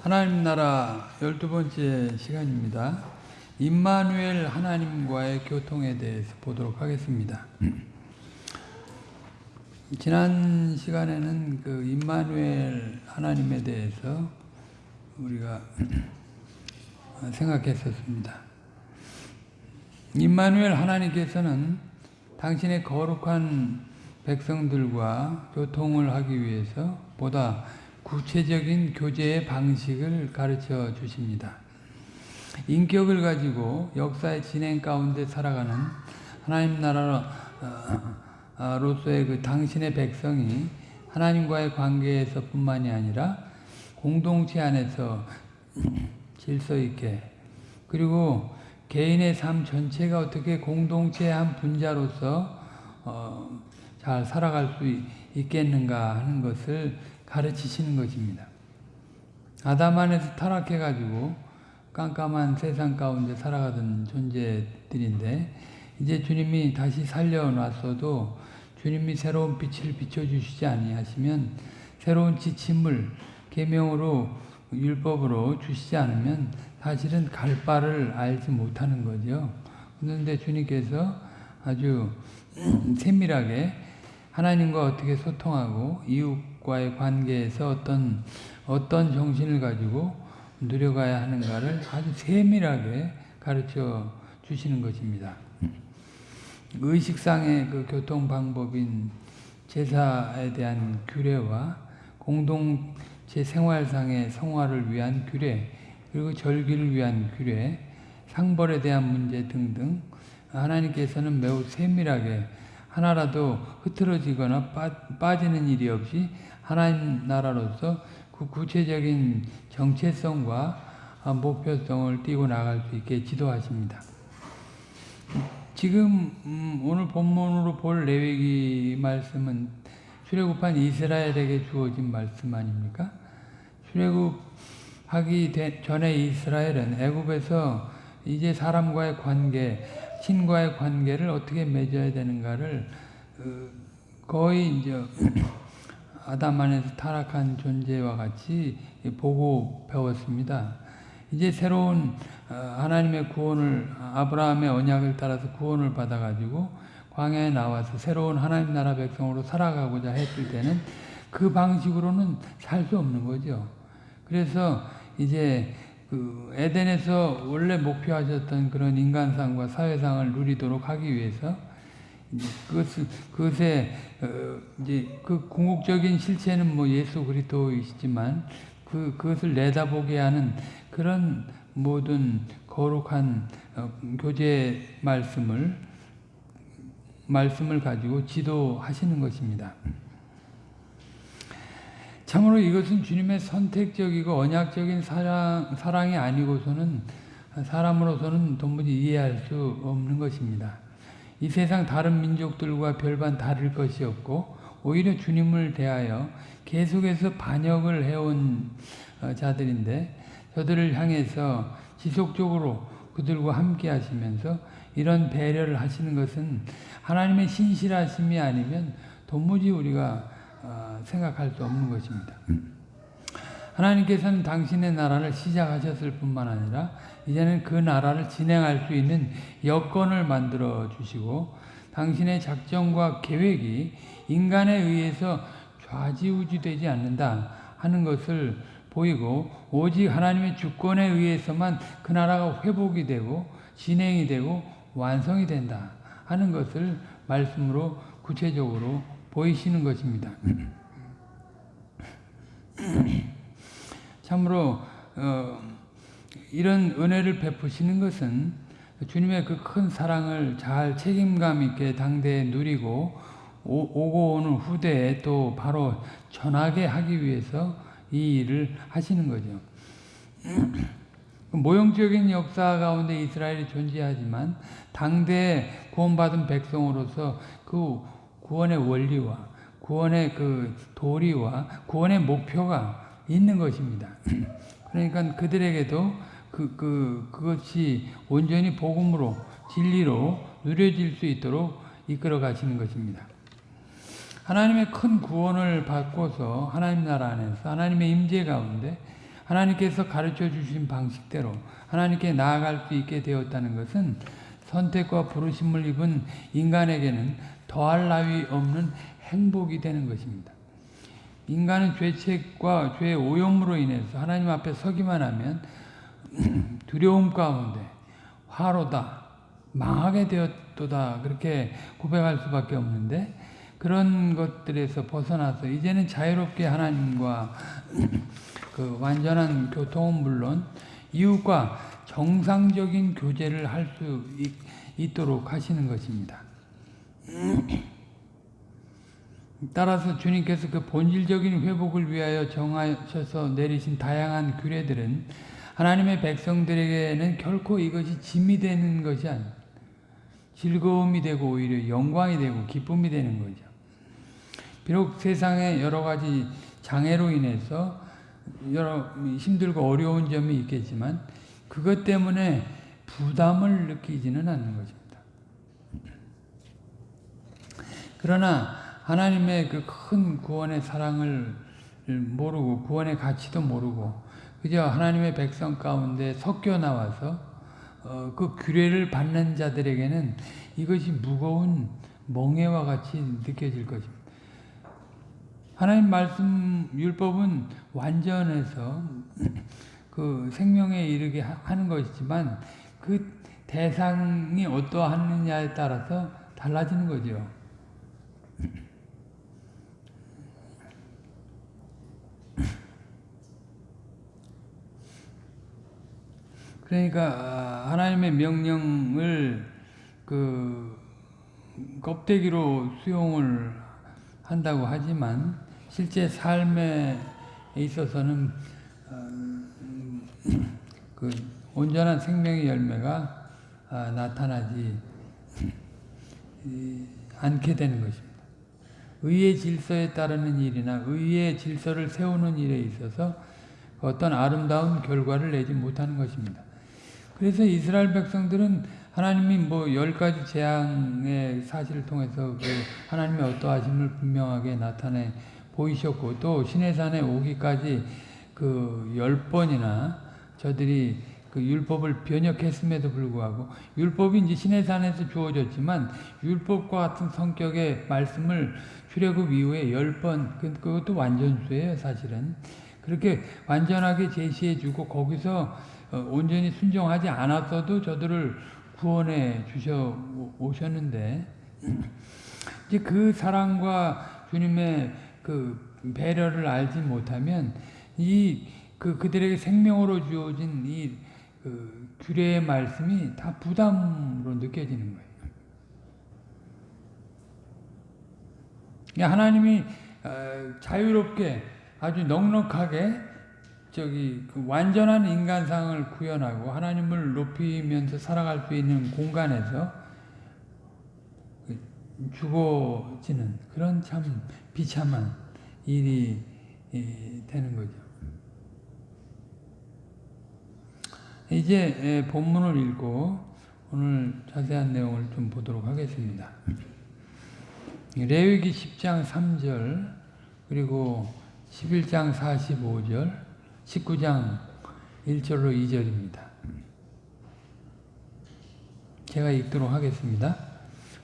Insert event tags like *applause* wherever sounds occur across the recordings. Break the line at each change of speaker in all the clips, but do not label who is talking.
하나님 나라 열두 번째 시간입니다. 임마누엘 하나님과의 교통에 대해서 보도록 하겠습니다. 지난 시간에는 그 임마누엘 하나님에 대해서 우리가 생각했었습니다. 임마누엘 하나님께서는 당신의 거룩한 백성들과 교통을 하기 위해서 보다 구체적인 교제의 방식을 가르쳐 주십니다. 인격을 가지고 역사의 진행 가운데 살아가는 하나님 나라로서의 그 당신의 백성이 하나님과의 관계에서 뿐만이 아니라 공동체 안에서 질서 있게 그리고 개인의 삶 전체가 어떻게 공동체의 한 분자로서 어, 잘 살아갈 수 있겠는가 하는 것을 가르치시는 것입니다. 아담 안에서 타락해가지고 깜깜한 세상 가운데 살아가던 존재들인데 이제 주님이 다시 살려놨어도 주님이 새로운 빛을 비춰주시지 아니하시면 새로운 지침을 계명으로 율법으로 주시지 않으면 사실은 갈 바를 알지 못하는 거죠. 그런데 주님께서 아주 *clears throat* 세밀하게 하나님과 어떻게 소통하고 이웃과의 관계에서 어떤 어떤 정신을 가지고 누려가야 하는가를 아주 세밀하게 가르쳐 주시는 것입니다. 의식상의 그 교통 방법인 제사에 대한 규례와 공동 체 생활상의 성화를 위한 규례, 그리고 절기를 위한 규례, 상벌에 대한 문제 등등 하나님께서는 매우 세밀하게 하나라도 흐트러지거나 빠 지는 일이 없이 하나님 나라로서 그 구체적인 정체성과 목표성을 띄고 나갈 수 있게 지도하십니다. 지금 음, 오늘 본문으로 볼 레위기 말씀은 출애굽한 이스라엘에게 주어진 말씀 아닙니까? 출애굽하기 전에 이스라엘은 애굽에서 이제 사람과의 관계, 신과의 관계를 어떻게 맺어야 되는가를 어, 거의 이제 *clears throat* 아담 안에서 타락한 존재와 같이 보고 배웠습니다. 이제 새로운 어, 하나님의 구원을 아브라함의 언약을 따라서 구원을 받아가지고 광야에 나와서 새로운 하나님 나라 백성으로 살아가고자 했을 때는 그 방식으로는 살 수 없는 거죠. 그래서 이제 그 에덴에서 원래 목표하셨던 그런 인간상과 사회상을 누리도록 하기 위해서 그것을 그것에 어, 이제 그 궁극적인 실체는 뭐 예수 그리스도이시지만 그 그것을 내다보게 하는 그런 모든 거룩한 어, 교제 말씀을 말씀을 가지고 지도하시는 것입니다. 참으로 이것은 주님의 선택적이고 언약적인 사랑, 사랑이 아니고서는 사람으로서는 도무지 이해할 수 없는 것입니다. 이 세상 다른 민족들과 별반 다를 것이 없고 오히려 주님을 대하여 계속해서 반역을 해온 어, 자들인데 저들을 향해서 지속적으로 그들과 함께 하시면서 이런 배려를 하시는 것은 하나님의 신실하심이 아니면 도무지 우리가 어, 생각할 수 없는 것입니다. 하나님께서는 당신의 나라를 시작하셨을 뿐만 아니라 이제는 그 나라를 진행할 수 있는 여건을 만들어 주시고 당신의 작정과 계획이 인간에 의해서 좌지우지되지 않는다 하는 것을 보이고 오직 하나님의 주권에 의해서만 그 나라가 회복이 되고 진행이 되고 완성이 된다 하는 것을 말씀으로 구체적으로 보이시는 것입니다. 참으로 어, 이런 은혜를 베푸시는 것은 주님의 그 큰 사랑을 잘 책임감 있게 당대에 누리고 오, 고 오는 후대에 또 바로 전하게 하기 위해서 이 일을 하시는 거죠. 모형적인 역사 가운데 이스라엘이 존재하지만 당대에 구원받은 백성으로서 그 구원의 원리와 구원의 그 도리와 구원의 목표가 있는 것입니다. *clears throat* 그러니까 그들에게도 그, 그, 그것이 온전히 복음으로, 진리로 누려질 수 있도록 이끌어 가시는 것입니다. 하나님의 큰 구원을 받고서 하나님 나라 안에서 하나님의 임재 가운데 하나님께서 가르쳐 주신 방식대로 하나님께 나아갈 수 있게 되었다는 것은 선택과 부르심을 입은 인간에게는 더할 나위 없는 행복이 되는 것입니다. 인간은 죄책과 죄의 오염으로 인해서 하나님 앞에 서기만 하면 *clears throat* 두려움 가운데 화로다, 망하게 되었도다 그렇게 고백할 수밖에 없는데 그런 것들에서 벗어나서 이제는 자유롭게 하나님과 *clears throat* 그 완전한 교통은 물론 이웃과 정상적인 교제를 할 수 있도록 하시는 것입니다. *clears throat* 따라서 주님께서 그 본질적인 회복을 위하여 정하셔서 내리신 다양한 규례들은 하나님의 백성들에게는 결코 이것이 짐이 되는 것이 아닙니다. 즐거움이 되고 오히려 영광이 되고 기쁨이 되는 거죠. 비록 세상에 여러 가지 장애로 인해서 여러 힘들고 어려운 점이 있겠지만 그것 때문에 부담을 느끼지는 않는 것입니다. 그러나 하나님의 그 큰 구원의 사랑을 모르고 구원의 가치도 모르고 그저 하나님의 백성 가운데 섞여 나와서 어, 그 규례를 받는 자들에게는 이것이 무거운 멍해와 같이 느껴질 것입니다. 하나님 말씀 율법은 완전해서 그 생명에 이르게 하는 것이지만 그 대상이 어떠하느냐에 따라서 달라지는 거죠. 그러니까 아, 하나님의 명령을 그 껍데기로 수용을 한다고 하지만 실제 삶에 있어서는 어, 그 온전한 생명의 열매가 아, 나타나지 않게 되는 것입니다. 의의 질서에 따르는 일이나 의의 질서를 세우는 일에 있어서 어떤 아름다운 결과를 내지 못하는 것입니다. 그래서 이스라엘 백성들은 하나님이 뭐 열 가지 재앙의 사실을 통해서 그 하나님의 어떠하심을 분명하게 나타내 보이셨고 또 시내산에 오기까지 그 열 번이나 저들이 그 율법을 변혁했음에도 불구하고 율법이 이제 시내산에서 주어졌지만 율법과 같은 성격의 말씀을 출애굽 이후에 열 번, 그, 그것도 완전수예요, 사실은. 그렇게 완전하게 제시해주고 거기서 어, 온전히 순종하지 않았어도 저들을 구원해 주셔 오셨는데 *clears throat* 이제 그 사랑과 주님의 그 배려를 알지 못하면 이 그 그들에게 생명으로 주어진 이 그 규례의 말씀이 다 부담으로 느껴지는 거예요. 하나님이 어, 자유롭게 아주 넉넉하게 저기 그 완전한 인간상을 구현하고 하나님을 높이면서 살아갈 수 있는 공간에서 그 죽어지는 그런 참 비참한 일이 되는 거죠. 이제 본문을 읽고 오늘 자세한 내용을 좀 보도록 하겠습니다. 레위기 10장 3절 그리고 11장 45절 19장 1절로 2절입니다. 제가 읽도록 하겠습니다.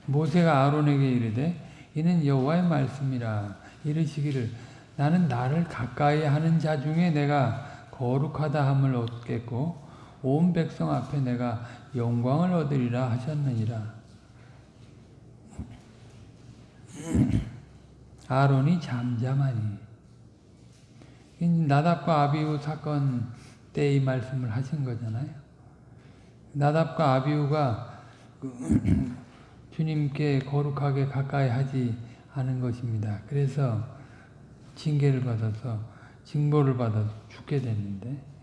모세가 아론에게 이르되 이는 여호와의 말씀이라 이르시기를 나는 나를 가까이 하는 자 중에 내가 거룩하다 함을 얻겠고 온 백성 앞에 내가 영광을 얻으리라 하셨느니라. 아론이 잠잠하니 나답과 아비우 사건 때 이 말씀을 하신 거잖아요. 나답과 아비우가 그 *clears throat* 주님께 거룩하게 가까이 하지 않은 것입니다. 그래서 징계를 받아서 징벌을 받아서 죽게 됐는데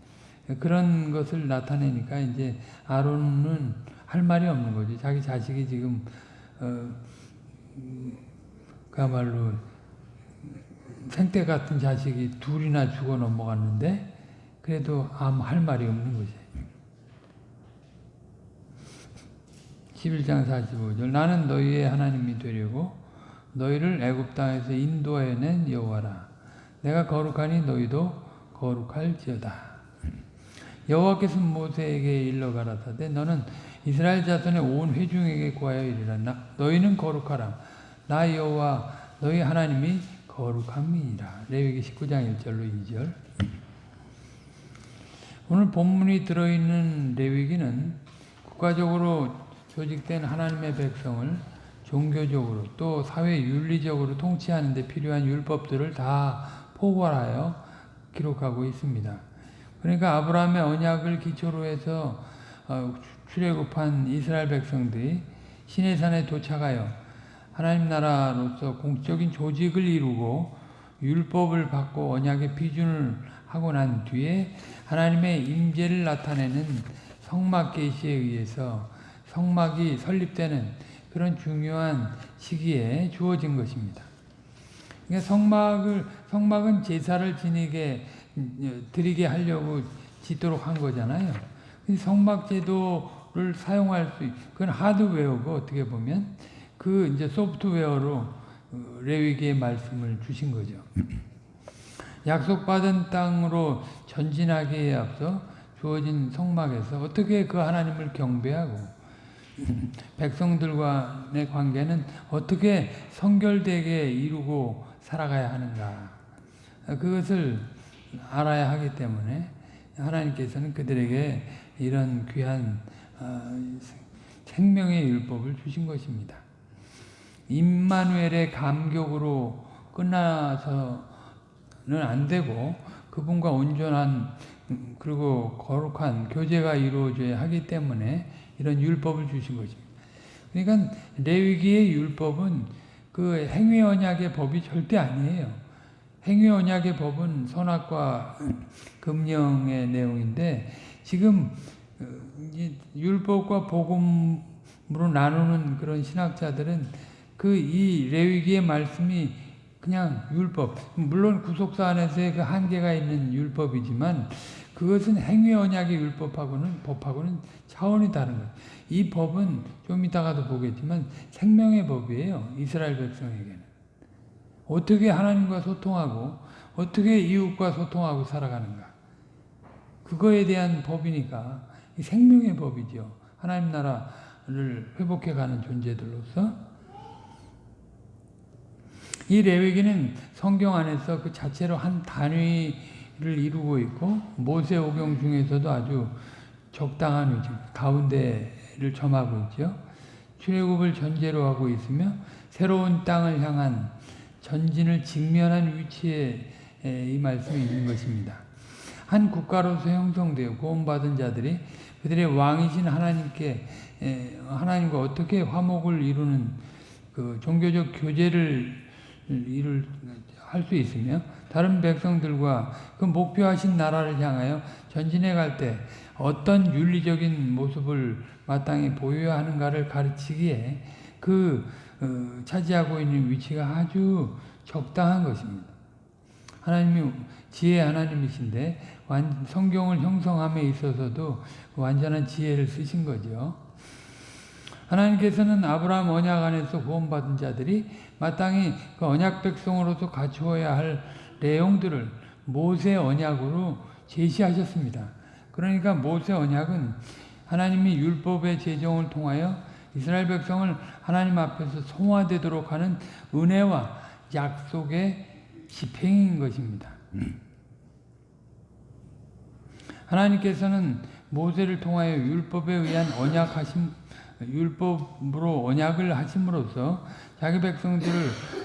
그런 것을 나타내니까 이제 아론은 할 말이 없는 거지. 자기 자식이 지금 어, 그야말로 생태 같은 자식이 둘이나 죽어 넘어갔는데 그래도 아무 할 말이 없는 거지. 11장 45절 나는 너희의 하나님이 되려고 너희를 애굽 땅에서 인도해낸 여호와라 내가 거룩하니 너희도 거룩할지어다 여호와께서 모세에게 일러 가라사대 너는 이스라엘 자손의 온 회중에게 구하여 이르라 나, 너희는 거룩하라. 나 여호와 너희 하나님이 거룩함이니라. 레위기 19장 1절로 2절. 오늘 본문이 들어있는 레위기는 국가적으로 조직된 하나님의 백성을 종교적으로 또 사회 윤리적으로 통치하는 데 필요한 율법들을 다 포괄하여 기록하고 있습니다. 그러니까 아브라함의 언약을 기초로 해서 어, 출애굽한 이스라엘 백성들이 시내산에 도착하여 하나님 나라로서 공적인 조직을 이루고 율법을 받고 언약의 비준을 하고 난 뒤에 하나님의 임재를 나타내는 성막 계시에 의해서 성막이 설립되는 그런 중요한 시기에 주어진 것입니다. 그러니까 성막을 성막은 제사를 지니게 드리게 하려고 짓도록 한 거잖아요. 성막 제도를 사용할 수, 그건 하드웨어고 어떻게 보면 그 이제 소프트웨어로 어, 레위기의 말씀을 주신 거죠. *clears throat* 약속받은 땅으로 전진하기에 앞서 주어진 성막에서 어떻게 그 하나님을 경배하고 *clears throat* 백성들과의 관계는 어떻게 성결되게 이루고 살아가야 하는가 그것을 알아야 하기 때문에 하나님께서는 그들에게 이런 귀한 어, 생명의 율법을 주신 것입니다. 임마누엘의 감격으로 끝나서는 안 되고 그분과 온전한 그리고 거룩한 교제가 이루어져야 하기 때문에 이런 율법을 주신 것입니다. 그러니까 레위기의 율법은 그 행위 언약의 법이 절대 아니에요. 행위 언약의 법은 선악과 금령의 내용인데 지금 어, 율법과 복음으로 나누는 그런 신학자들은 그 이 레위기의 말씀이 그냥 율법 물론 구속사 안에서의 그 한계가 있는 율법이지만 그것은 행위 언약의 율법하고는 법하고는 차원이 다른 거예요. 이 법은 좀 이따가도 보겠지만 생명의 법이에요. 이스라엘 백성에게는. 어떻게 하나님과 소통하고 어떻게 이웃과 소통하고 살아가는가. 그거에 대한 법이니까 생명의 법이죠. 하나님 나라를 회복해가는 존재들로서 이 레위기는 성경 안에서 그 자체로 한 단위를 이루고 있고 모세 오경 중에서도 아주 적당한 위치 가운데를 점하고 있죠. 출애굽을 전제로 하고 있으며 새로운 땅을 향한 전진을 직면한 위치에 이 말씀이 있는 것입니다. 한 국가로서 형성되어 구원받은 자들이 그들의 왕이신 하나님께 하나님과 어떻게 화목을 이루는 그 종교적 교제를 일을 할 수 있으며 다른 백성들과 그 목표하신 나라를 향하여 전진해 갈 때 어떤 윤리적인 모습을 마땅히 보여야 하는가를 가르치기에 그 어, 차지하고 있는 위치가 아주 적당한 것입니다. 하나님이 지혜 하나님이신데 성경을 형성함에 있어서도 완전한 지혜를 쓰신 거죠. 하나님께서는 아브라함 언약 안에서 구원받은 자들이 마땅히 그 언약 백성으로서 갖추어야 할 내용들을 모세 언약으로 제시하셨습니다. 그러니까 모세 언약은 하나님이 율법의 제정을 통하여 이스라엘 백성을 하나님 앞에서 성화되도록 하는 은혜와 약속의 집행인 것입니다. 하나님께서는 모세를 통하여 율법에 의한 언약하심 율법으로 언약을 하심으로써 자기 백성들을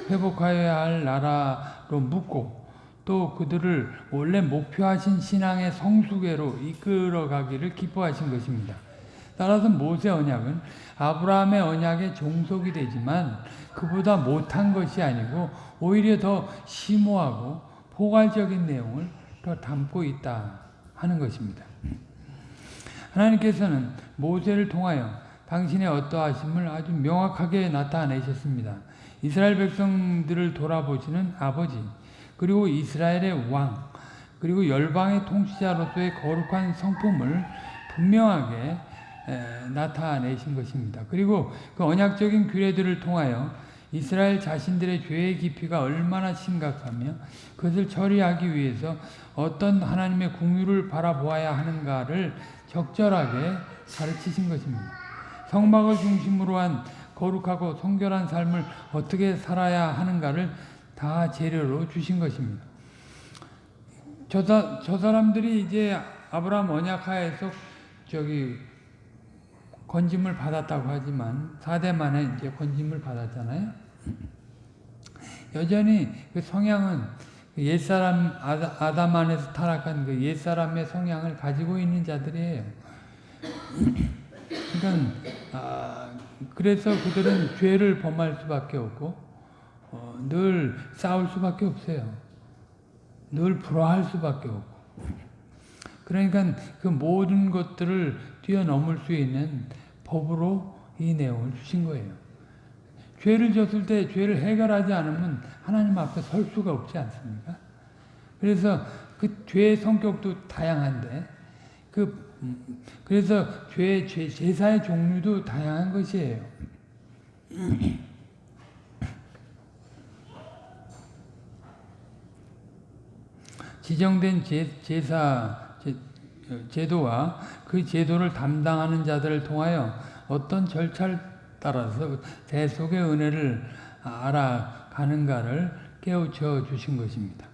회복하여야 할 나라로 묶고 또 그들을 원래 목표하신 신앙의 성수계로 이끌어가기를 기뻐하신 것입니다. 따라서 모세 언약은 아브라함의 언약의 종속이 되지만 그보다 못한 것이 아니고 오히려 더 심오하고 포괄적인 내용을 더 담고 있다 하는 것입니다. 하나님께서는 모세를 통하여 당신의 어떠하심을 아주 명확하게 나타내셨습니다. 이스라엘 백성들을 돌아보시는 아버지, 그리고 이스라엘의 왕, 그리고 열방의 통치자로서의 거룩한 성품을 분명하게 에, 나타내신 것입니다. 그리고 그 언약적인 규례들을 통하여 이스라엘 자신들의 죄의 깊이가 얼마나 심각하며 그것을 처리하기 위해서 어떤 하나님의 궁유를 바라보아야 하는가를 적절하게 가르치신 것입니다. 성막을 중심으로 한 거룩하고 성결한 삶을 어떻게 살아야 하는가를 다 재료로 주신 것입니다. 저, 사, 저 사람들이 이제 아브라함 언약하에서 저기 건짐을 받았다고 하지만 4대 만에 이제 건짐을 받았잖아요. 여전히 그 성향은 그 옛사람 아담 안에서 타락한 그 옛사람의 성향을 가지고 있는 자들이에요. *clears throat* 그러니까 아, 그래서 그들은 죄를 범할 수밖에 없고 어, 늘 싸울 수밖에 없어요. 늘 불화할 수밖에 없고. 그러니까 그 모든 것들을 뛰어넘을 수 있는 법으로 이 내용을 주신 거예요. 죄를 졌을 때 죄를 해결하지 않으면 하나님 앞에 설 수가 없지 않습니까? 그래서 그 죄의 성격도 다양한데 그 음, 그래서 죄, 죄 제사의 종류도 다양한 것이에요. *clears throat* 지정된 제, 제사 제, 제도와 그 제도를 담당하는 자들을 통하여 어떤 절차를 따라서 대속의 은혜를 알아가는가를 깨우쳐 주신 것입니다.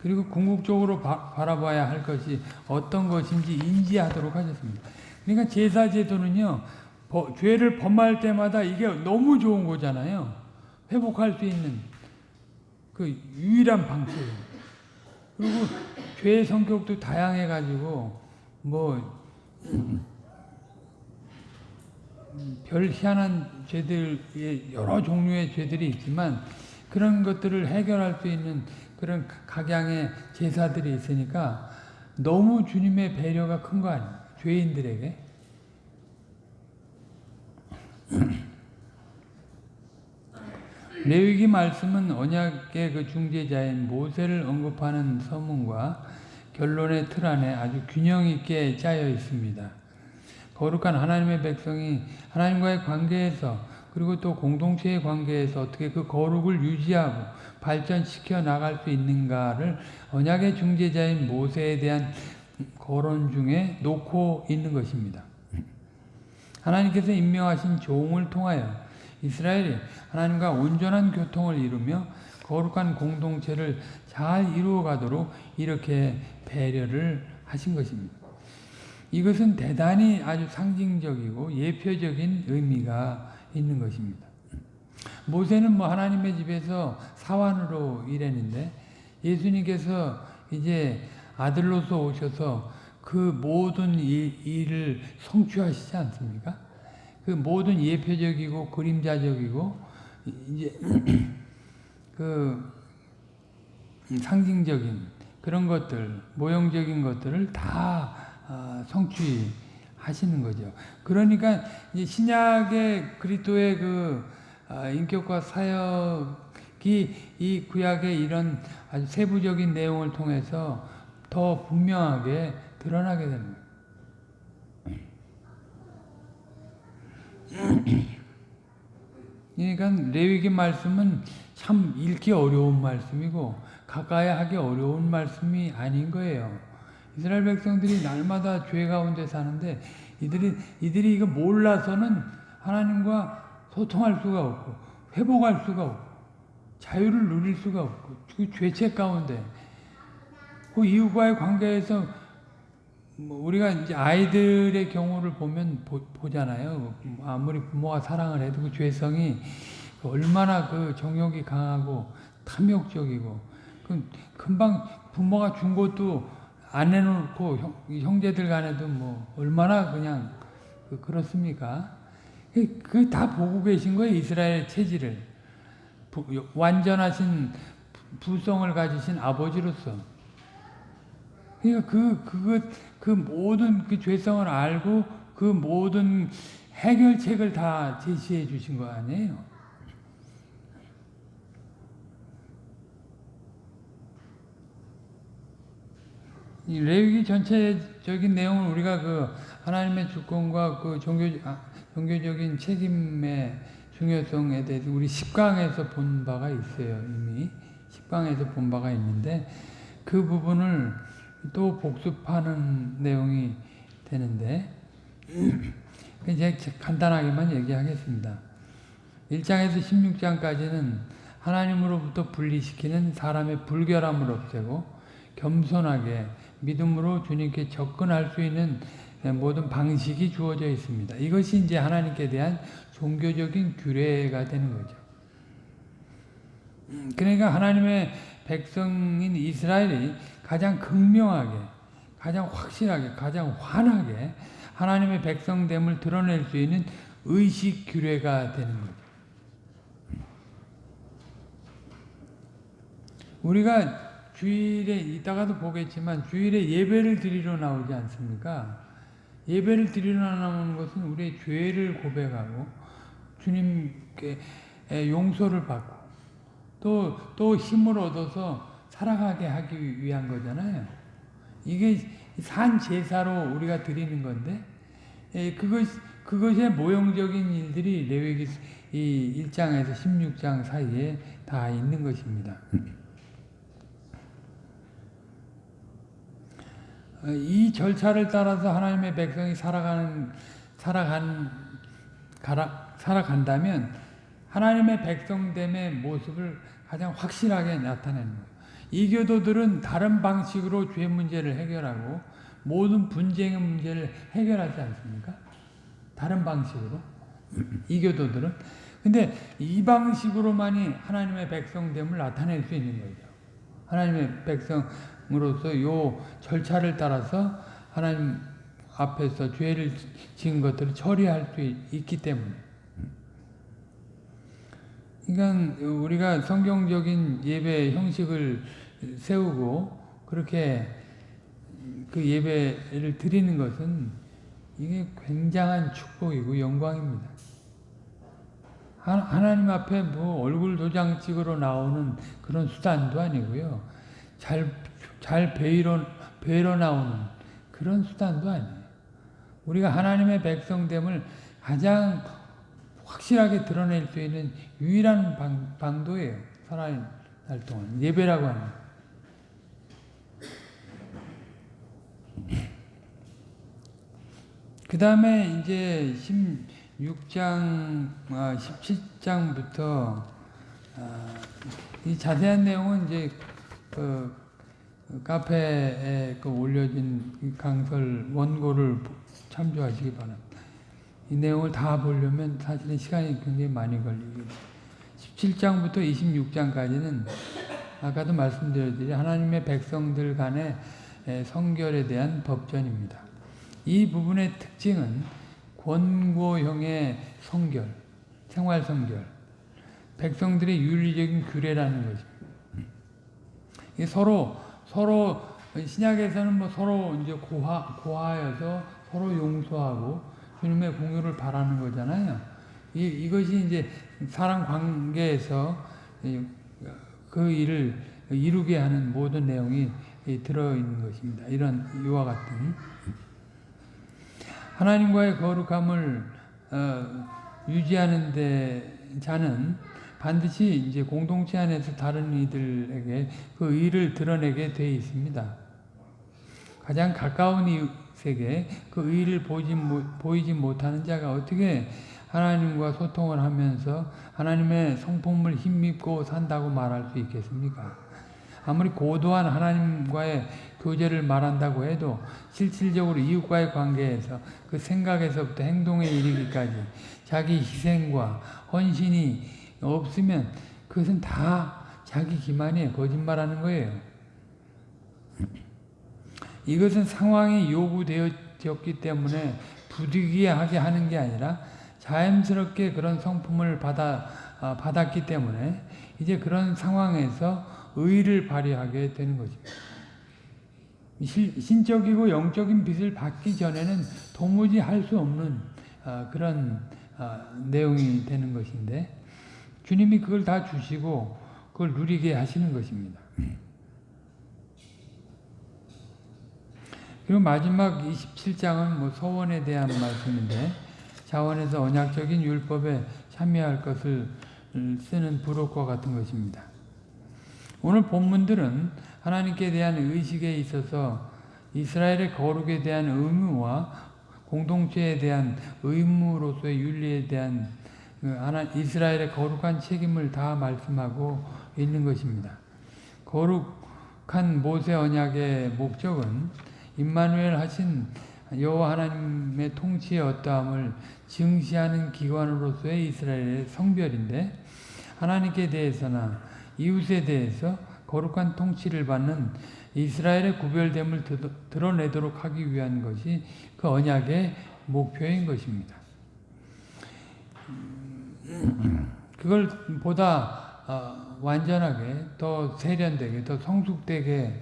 그리고 궁극적으로 바, 바라봐야 할 것이 어떤 것인지 인지하도록 하셨습니다. 그러니까 제사 제도는요, 버, 죄를 범할 때마다 이게 너무 좋은 거잖아요. 회복할 수 있는 그 유일한 방법이에요. 그리고 죄의 성격도 다양해가지고 뭐 별 희한한 죄들의 여러 종류의 죄들이 있지만 그런 것들을 해결할 수 있는 그런 각양의 제사들이 있으니까 너무 주님의 배려가 큰 거 아니에요? 죄인들에게. *clears throat* 레위기 말씀은 언약의 그 중재자인 모세를 언급하는 서문과 결론의 틀 안에 아주 균형 있게 짜여 있습니다. 거룩한 하나님의 백성이 하나님과의 관계에서 그리고 또 공동체의 관계에서 어떻게 그 거룩을 유지하고 발전시켜 나갈 수 있는가를 언약의 중재자인 모세에 대한 거론 중에 놓고 있는 것입니다. 하나님께서 임명하신 종을 통하여 이스라엘이 하나님과 온전한 교통을 이루며 거룩한 공동체를 잘 이루어가도록 이렇게 배려를 하신 것입니다. 이것은 대단히 아주 상징적이고 예표적인 의미가 있는 것입니다. 모세는 뭐 하나님의 집에서 사환으로 일했는데 예수님께서 이제 아들로서 오셔서 그 모든 일, 일을 성취하시지 않습니까? 그 모든 예표적이고 그림자적이고 이제 그 상징적인 그런 것들, 모형적인 것들을 다 어, 성취하시는 거죠. 그러니까 신약의 그리스도의 그 어, 인격과 사역이 이 구약의 이런 아주 세부적인 내용을 통해서 더 분명하게 드러나게 됩니다. 그러니까 레위기 말씀은 참 읽기 어려운 말씀이고 가까이 하기 어려운 말씀이 아닌 거예요. 이스라엘 백성들이 날마다 죄 가운데 사는데 이들이 이들이 이거 몰라서는 하나님과 소통할 수가 없고 회복할 수가 없고 자유를 누릴 수가 없고 그 죄책 가운데 그 이웃과의 관계에서 뭐 우리가 이제 아이들의 경우를 보면 보, 잖아요 아무리 부모가 사랑을 해도 그 죄성이 얼마나 그 정욕이 강하고 탐욕적이고 그 금방 부모가 준 것도 안 내놓고 형, 제들 간에도 뭐 얼마나 그냥 그 그렇습니까? 그 다 보고 계신 거예요 이스라엘 체질을 완전하신 부성을 가지신 아버지로서. 그러니까 그 그것 그 모든 그 죄성을 알고 그 모든 해결책을 다 제시해 주신 거 아니에요. 이 레위기 전체적인 내용을 우리가 그 하나님의 주권과 그 종교 아, 종교적인 책임의 중요성에 대해서 우리 10강에서 본 바가 있어요. 이미 10강에서 본 바가 있는데 그 부분을 또 복습하는 내용이 되는데 *clears throat* 이제 간단하게만 얘기하겠습니다. 1장에서 16장까지는 하나님으로부터 분리시키는 사람의 불결함을 없애고 겸손하게 믿음으로 주님께 접근할 수 있는 모든 방식이 주어져 있습니다. 이것이 이제 하나님께 대한 종교적인 규례가 되는 거죠. 그러니까 하나님의 백성인 이스라엘이 가장 극명하게, 가장 확실하게, 가장 환하게 하나님의 백성됨을 드러낼 수 있는 의식 규례가 되는 거죠. 우리가 주일에 이따가도 보겠지만 주일에 예배를 드리러 나오지 않습니까? 예배를 드리러 나오는 것은 우리의 죄를 고백하고 주님께 용서를 받고 또, 또 힘을 얻어서 살아가게 하기 위한 거잖아요. 이게 산 제사로 우리가 드리는 건데 그것, 그것의 모형적인 일들이 레위기 이 1장에서 16장 사이에 다 있는 것입니다. 이 절차를 따라서 하나님의 백성이 살아가는 살아간 가라, 살아간다면 하나님의 백성됨의 모습을 가장 확실하게 나타내는 거예요. 이교도들은 다른 방식으로 죄 문제를 해결하고 모든 분쟁의 문제를 해결하지 않습니까? 다른 방식으로 이교도들은 근데 이 방식으로만이 하나님의 백성됨을 나타낼 수 있는 거죠. 하나님의 백성 으로서 요 절차를 따라서 하나님 앞에서 죄를 지은 것들을 처리할 수 있기 때문에. 그러니까 우리가 성경적인 예배 형식을 세우고 그렇게 그 예배를 드리는 것은 이게 굉장한 축복이고 영광입니다. 하나님 앞에 뭐 얼굴 도장 찍으러 나오는 그런 수단도 아니고요. 잘, 잘 배이러, 배러 나오는 그런 수단도 아니에요. 우리가 하나님의 백성됨을 가장 확실하게 드러낼 수 있는 유일한 방, 방도예요. 살아날 동안. 예배라고 하는. 그 다음에 이제 16장, 아, 17장부터, 아, 이 자세한 내용은 이제 그, 그 카페에 그 올려진 강설 원고를 참조하시기 바랍니다. 이 내용을 다 보려면 사실은 시간이 굉장히 많이 걸리고 17장부터 26장까지는 아까도 말씀드렸듯이 하나님의 백성들 간의 성결에 대한 법전입니다. 이 부분의 특징은 권고형의 성결, 생활 성결, 백성들의 윤리적인 규례라는 것입니다. 서로 서로 신약에서는 뭐 서로 이제 고하 고하여서 서로 용서하고 주님의 공유를 바라는 거잖아요. 이 이것이 이제 사랑 관계에서 그 일을 이루게 하는 모든 내용이 들어 있는 것입니다. 이런 이와 같은 하나님과의 거룩함을 어, 유지하는 데 자는 반드시 이제 공동체 안에서 다른 이들에게 그 의를 드러내게 돼 있습니다. 가장 가까운 이웃에게 그 의를 보지, 보이지 못하는 자가 어떻게 하나님과 소통을 하면서 하나님의 성품을 힘입고 산다고 말할 수 있겠습니까? 아무리 고도한 하나님과의 교제를 말한다고 해도 실질적으로 이웃과의 관계에서 그 생각에서부터 행동에 이르기까지 자기 희생과 헌신이 없으면 그것은 다 자기 기만이에요. 거짓말하는 거예요. 이것은 상황이 요구되었기 때문에 부득이하게 하는 게 아니라 자연스럽게 그런 성품을 받아, 아, 받았기 때문에 이제 그런 상황에서 의를 발휘하게 되는 것입니다. 신적이고 영적인 빛을 받기 전에는 도무지 할 수 없는 아, 그런 아, 내용이 되는 것인데 주님이 그걸 다 주시고 그걸 누리게 하시는 것입니다. 그리고 마지막 27장은 뭐 서원에 대한 말씀인데 자원에서 언약적인 율법에 참여할 것을 쓰는 부록과 같은 것입니다. 오늘 본문들은 하나님께 대한 의식에 있어서 이스라엘의 거룩에 대한 의무와 공동체에 대한 의무로서의 윤리에 대한 그 하나 이스라엘의 거룩한 책임을 다 말씀하고 있는 것입니다. 거룩한 모세 언약의 목적은 임마누엘 하신 여호와 하나님의 통치의 어떠함을 증시하는 기관으로서의 이스라엘의 성별인데 하나님께 대해서나 이웃에 대해서 거룩한 통치를 받는 이스라엘의 구별됨을 드러내도록 하기 위한 것이 그 언약의 목표인 것입니다. 그걸 보다 어, 완전하게 더 세련되게 더 성숙되게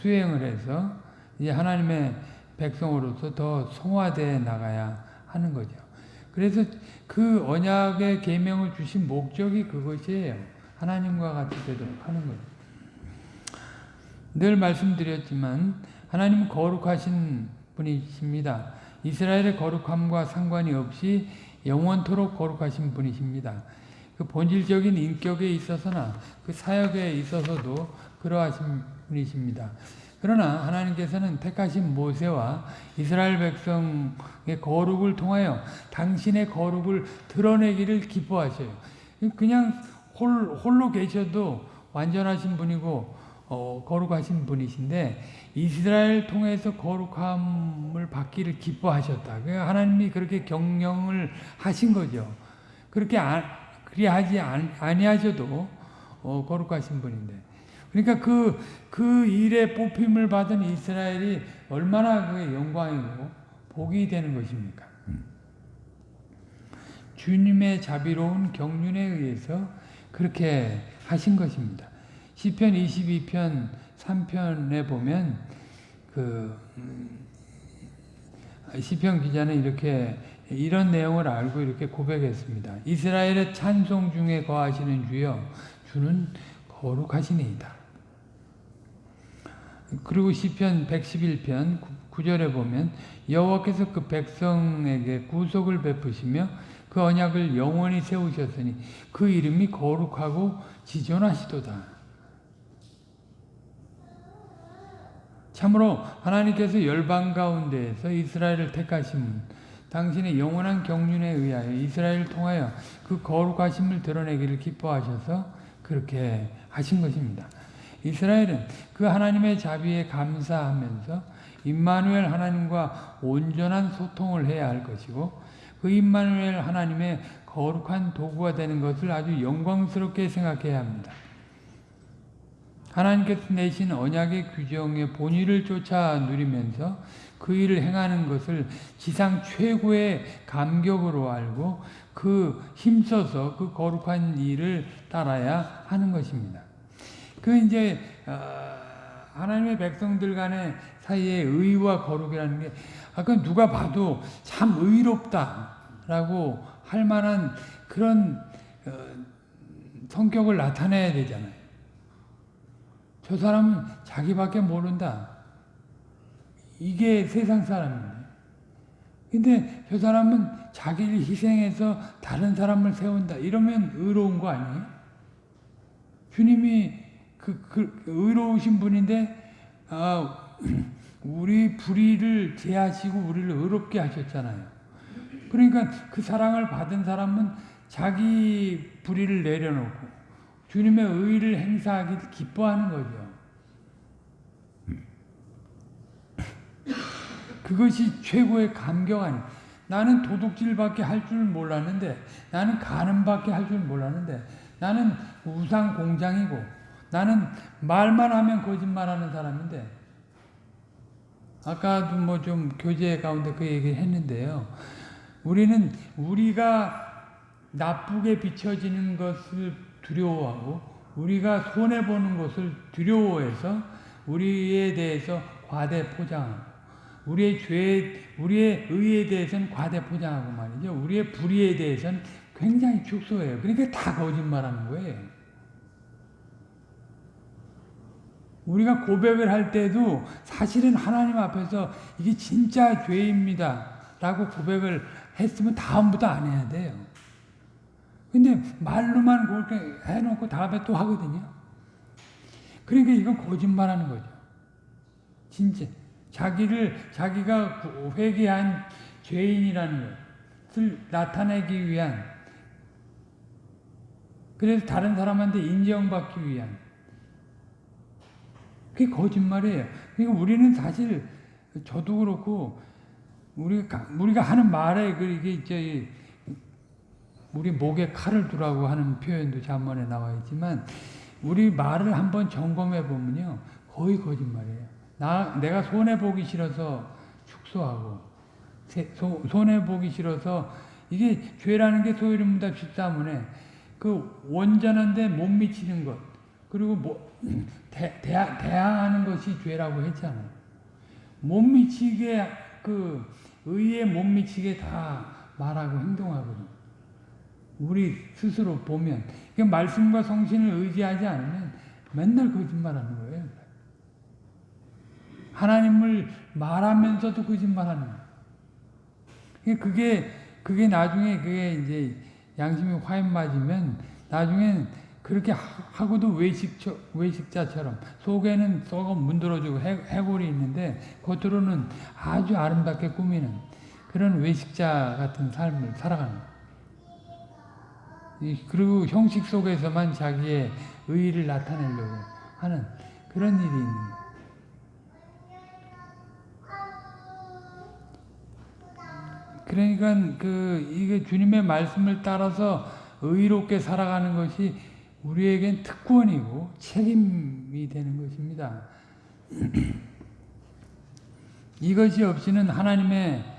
수행을 해서 이제 하나님의 백성으로서 더 성화되어 나가야 하는 거죠. 그래서 그 언약의 계명을 주신 목적이 그것이에요. 하나님과 같이 되도록 하는 거죠. 늘 말씀드렸지만 하나님은 거룩하신 분이십니다. 이스라엘의 거룩함과 상관이 없이 영원토록 거룩하신 분이십니다. 그 본질적인 인격에 있어서나 그 사역에 있어서도 그러하신 분이십니다. 그러나 하나님께서는 택하신 모세와 이스라엘 백성의 거룩을 통하여 당신의 거룩을 드러내기를 기뻐하셔요. 그냥 홀, 홀로 계셔도 완전하신 분이고 어, 거룩하신 분이신데 이스라엘 통해서 거룩함을 받기를 기뻐하셨다. 하나님이 그렇게 경영을 하신 거죠. 그렇게 안, 그리하지 아니하셔도 어, 거룩하신 분인데. 그러니까 그, 그 일에 뽑힘을 받은 이스라엘이 얼마나 그 영광이고 복이 되는 것입니까? 주님의 자비로운 경륜에 의해서 그렇게 하신 것입니다. 시편 22편 3편에 보면 그 음, 시편 기자는 이렇게 이런 내용을 알고 이렇게 고백했습니다. 이스라엘의 찬송 중에 거하시는 주여 주는 거룩하시니이다. 그리고 시편 111편 9절에 보면 여호와께서 그 백성에게 구속을 베푸시며 그 언약을 영원히 세우셨으니 그 이름이 거룩하고 지존하시도다. 참으로 하나님께서 열방 가운데에서 이스라엘을 택하신 당신의 영원한 경륜에 의하여 이스라엘을 통하여 그 거룩하심을 드러내기를 기뻐하셔서 그렇게 하신 것입니다. 이스라엘은 그 하나님의 자비에 감사하면서 임마누엘 하나님과 온전한 소통을 해야 할 것이고 그 임마누엘 하나님의 거룩한 도구가 되는 것을 아주 영광스럽게 생각해야 합니다. 하나님께서 내신 언약의 규정의 본의를 쫓아 누리면서 그 일을 행하는 것을 지상 최고의 감격으로 알고 그 힘써서 그 거룩한 일을 따라야 하는 것입니다. 그 이제 어, 하나님의 백성들 간의 사이에 의와 거룩이라는 게 아까 누가 봐도 참 의롭다라고 할 만한 그런 어, 성격을 나타내야 되잖아요. 저 사람은 자기밖에 모른다. 이게 세상 사람이에요. 근데 저 사람은 자기를 희생해서 다른 사람을 세운다. 이러면 의로운 거 아니에요? 주님이 그, 그 의로우신 분인데 아, *clears throat* 우리 불의를 제하시고 우리를 의롭게 하셨잖아요. 그러니까 그 사랑을 받은 사람은 자기 불의를 내려놓고 주님의 의를 행사하기 기뻐하는 거죠. 그것이 최고의 감격 아니 나는 도둑질밖에 할 줄 몰랐는데 나는 가는밖에 할 줄 몰랐는데 나는 우상 공장이고 나는 말만 하면 거짓말하는 사람인데 아까도 뭐 좀 교제 가운데 그 얘기를 했는데요. 우리는 우리가 나쁘게 비춰지는 것을 두려워하고 우리가 손해보는 것을 두려워해서 우리에 대해서 과대 포장하고 우리의 죄, 우리의 의에 대해서는 과대 포장하고 말이죠. 우리의 불의에 대해서는 굉장히 축소해요. 그러니까 다 거짓말하는 거예요. 우리가 고백을 할 때도 사실은 하나님 앞에서 이게 진짜 죄입니다. 라고 고백을 했으면 다음부터 안 해야 돼요. 근데 말로만 그렇게 해놓고 다음에 또 하거든요. 그러니까 이건 거짓말하는 거죠. 진짜 자기를 자기가 회개한 죄인이라는 것을 나타내기 위한 그래서 다른 사람한테 인정받기 위한 그게 거짓말이에요. 그러니까 우리는 사실 저도 그렇고 우리가 우리가 하는 말에 그 이게 이제 우리 목에 칼을 두라고 하는 표현도 잠언에 나와 있지만 우리 말을 한번 점검해 보면요 거의 거짓말이에요. 나 내가 손해 보기 싫어서 축소하고 손해 보기 싫어서 이게 죄라는 게 소유름보다 13문에 그 원전한데 못 미치는 것 그리고 뭐 *clears throat* 대, 대하, 대항하는 것이 죄라고 했잖아요. 못 미치게 그 의에 못 미치게 다 말하고 행동하거든. 우리 스스로 보면 그 말씀과 성신을 의지하지 않으면 맨날 거짓말하는 거예요. 하나님을 말하면서도 거짓말하는 거예요. 그게 그게 나중에 그게 이제 양심이 화인 맞으면 나중엔 그렇게 하고도 외식처, 외식자처럼 속에는 썩어 문드러지고 해골이 있는데 겉으로는 아주 아름답게 꾸미는 그런 외식자 같은 삶을 살아가는 그리고 형식 속에서만 자기의 의의를 나타내려고 하는 그런 일이 있는. 그러니까 그 이게 주님의 말씀을 따라서 의롭게 살아가는 것이 우리에겐 특권이고 책임이 되는 것입니다. *clears throat* 이것이 없이는 하나님의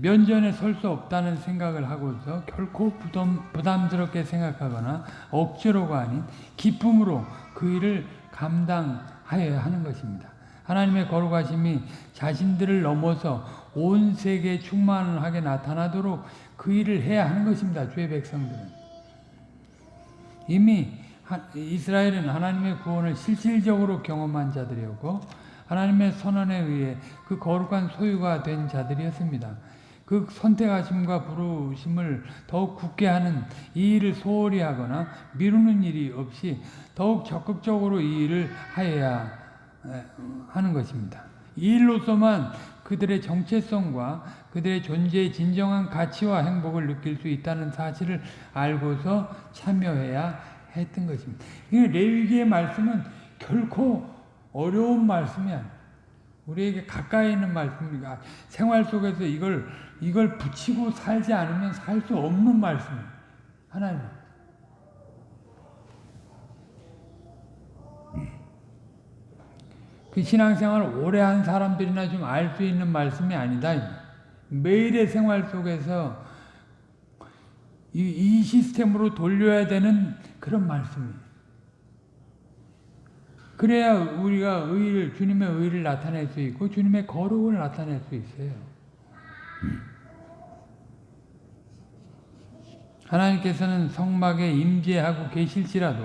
면전에 설 수 없다는 생각을 하고서 결코 부담, 부담스럽게 생각하거나 억지로가 아닌 기쁨으로 그 일을 감당하여야 하는 것입니다. 하나님의 거룩하심이 자신들을 넘어서 온 세계에 충만하게 나타나도록 그 일을 해야 하는 것입니다. 주의 백성들은. 이미 이스라엘은 하나님의 구원을 실질적으로 경험한 자들이었고 하나님의 선언에 의해 그 거룩한 소유가 된 자들이었습니다. 그 선택하심과 부르심을 더욱 굳게 하는 이 일을 소홀히 하거나 미루는 일이 없이 더욱 적극적으로 이 일을 하여야 하는 것입니다. 이 일로서만 그들의 정체성과 그들의 존재의 진정한 가치와 행복을 느낄 수 있다는 사실을 알고서 참여해야 했던 것입니다. 레위기의 말씀은 결코 어려운 말씀이 아니에요. 우리에게 가까이 있는 말씀입니다. 생활 속에서 이걸, 이걸 붙이고 살지 않으면 살 수 없는 말씀이에요. 하나님. 그 신앙생활을 오래 한 사람들이나 좀 알 수 있는 말씀이 아니다. 매일의 생활 속에서 이, 이 시스템으로 돌려야 되는 그런 말씀이에요. 그래야 우리가 의를, 주님의 의를 나타낼 수 있고, 주님의 거룩을 나타낼 수 있어요. 하나님께서는 성막에 임재하고 계실지라도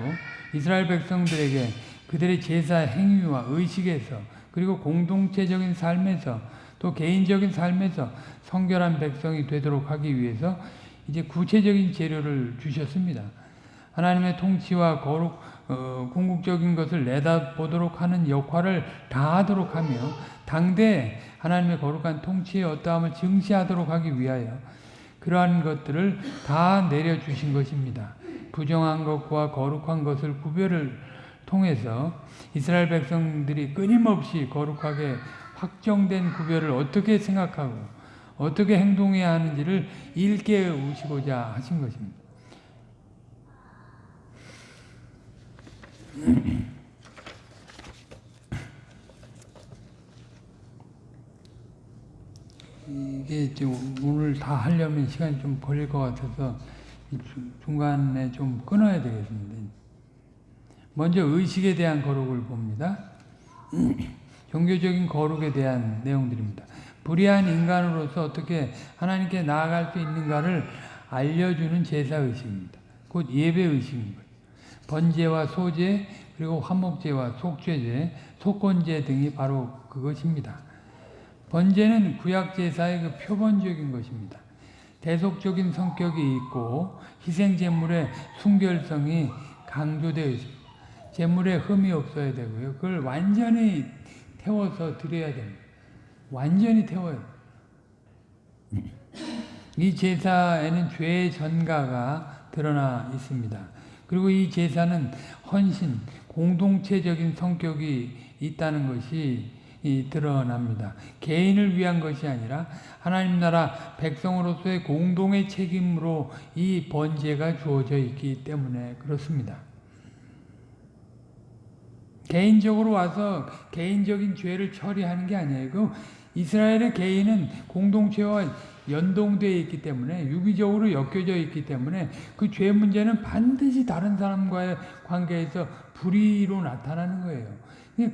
이스라엘 백성들에게 그들의 제사 행위와 의식에서 그리고 공동체적인 삶에서 또 개인적인 삶에서 성결한 백성이 되도록 하기 위해서 이제 구체적인 재료를 주셨습니다. 하나님의 통치와 거룩, 어, 궁극적인 것을 내다보도록 하는 역할을 다하도록 하며 당대 하나님의 거룩한 통치의 어떠함을 증시하도록 하기 위하여 그러한 것들을 다 내려주신 것입니다. 부정한 것과 거룩한 것을 구별을 통해서 이스라엘 백성들이 끊임없이 거룩하게 확정된 구별을 어떻게 생각하고 어떻게 행동해야 하는지를 일깨우시고자 하신 것입니다. 이게 오늘 다 하려면 시간이 좀 걸릴 것 같아서 중간에 좀 끊어야 되겠습니다. 먼저 의식에 대한 거룩을 봅니다. 종교적인 거룩에 대한 내용들입니다. 불의한 인간으로서 어떻게 하나님께 나아갈 수 있는가를 알려주는 제사의식입니다. 곧 예배의식입니다. 번제와 소제 그리고 화목제와 속죄제, 속건제 등이 바로 그것입니다. 번제는 구약제사의 그 표본적인 것입니다. 대속적인 성격이 있고 희생제물의 순결성이 강조되어 있습니다. 제물에 흠이 없어야 되고요. 그걸 완전히 태워서 드려야 됩니다. 완전히 태워요. 이 제사에는 죄의 전가가 드러나 있습니다. 그리고 이 제사는 헌신, 공동체적인 성격이 있다는 것이 드러납니다. 개인을 위한 것이 아니라 하나님 나라 백성으로서의 공동의 책임으로 이 번제가 주어져 있기 때문에 그렇습니다. 개인적으로 와서 개인적인 죄를 처리하는 게 아니에요. 그 이스라엘의 개인은 공동체와 연동되어 있기 때문에 유기적으로 엮여져 있기 때문에 그 죄 문제는 반드시 다른 사람과의 관계에서 불의로 나타나는 거예요.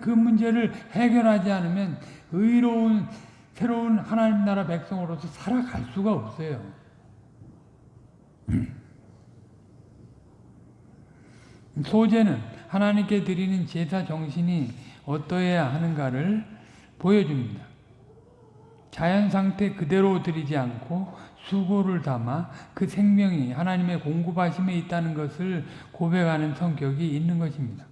그 문제를 해결하지 않으면 의로운 새로운 하나님 나라 백성으로서 살아갈 수가 없어요. *clears throat* 소제는 하나님께 드리는 제사 정신이 어떠해야 하는가를 보여줍니다. 자연 상태 그대로 드리지 않고 수고를 담아 그 생명이 하나님의 공급하심에 있다는 것을 고백하는 성격이 있는 것입니다.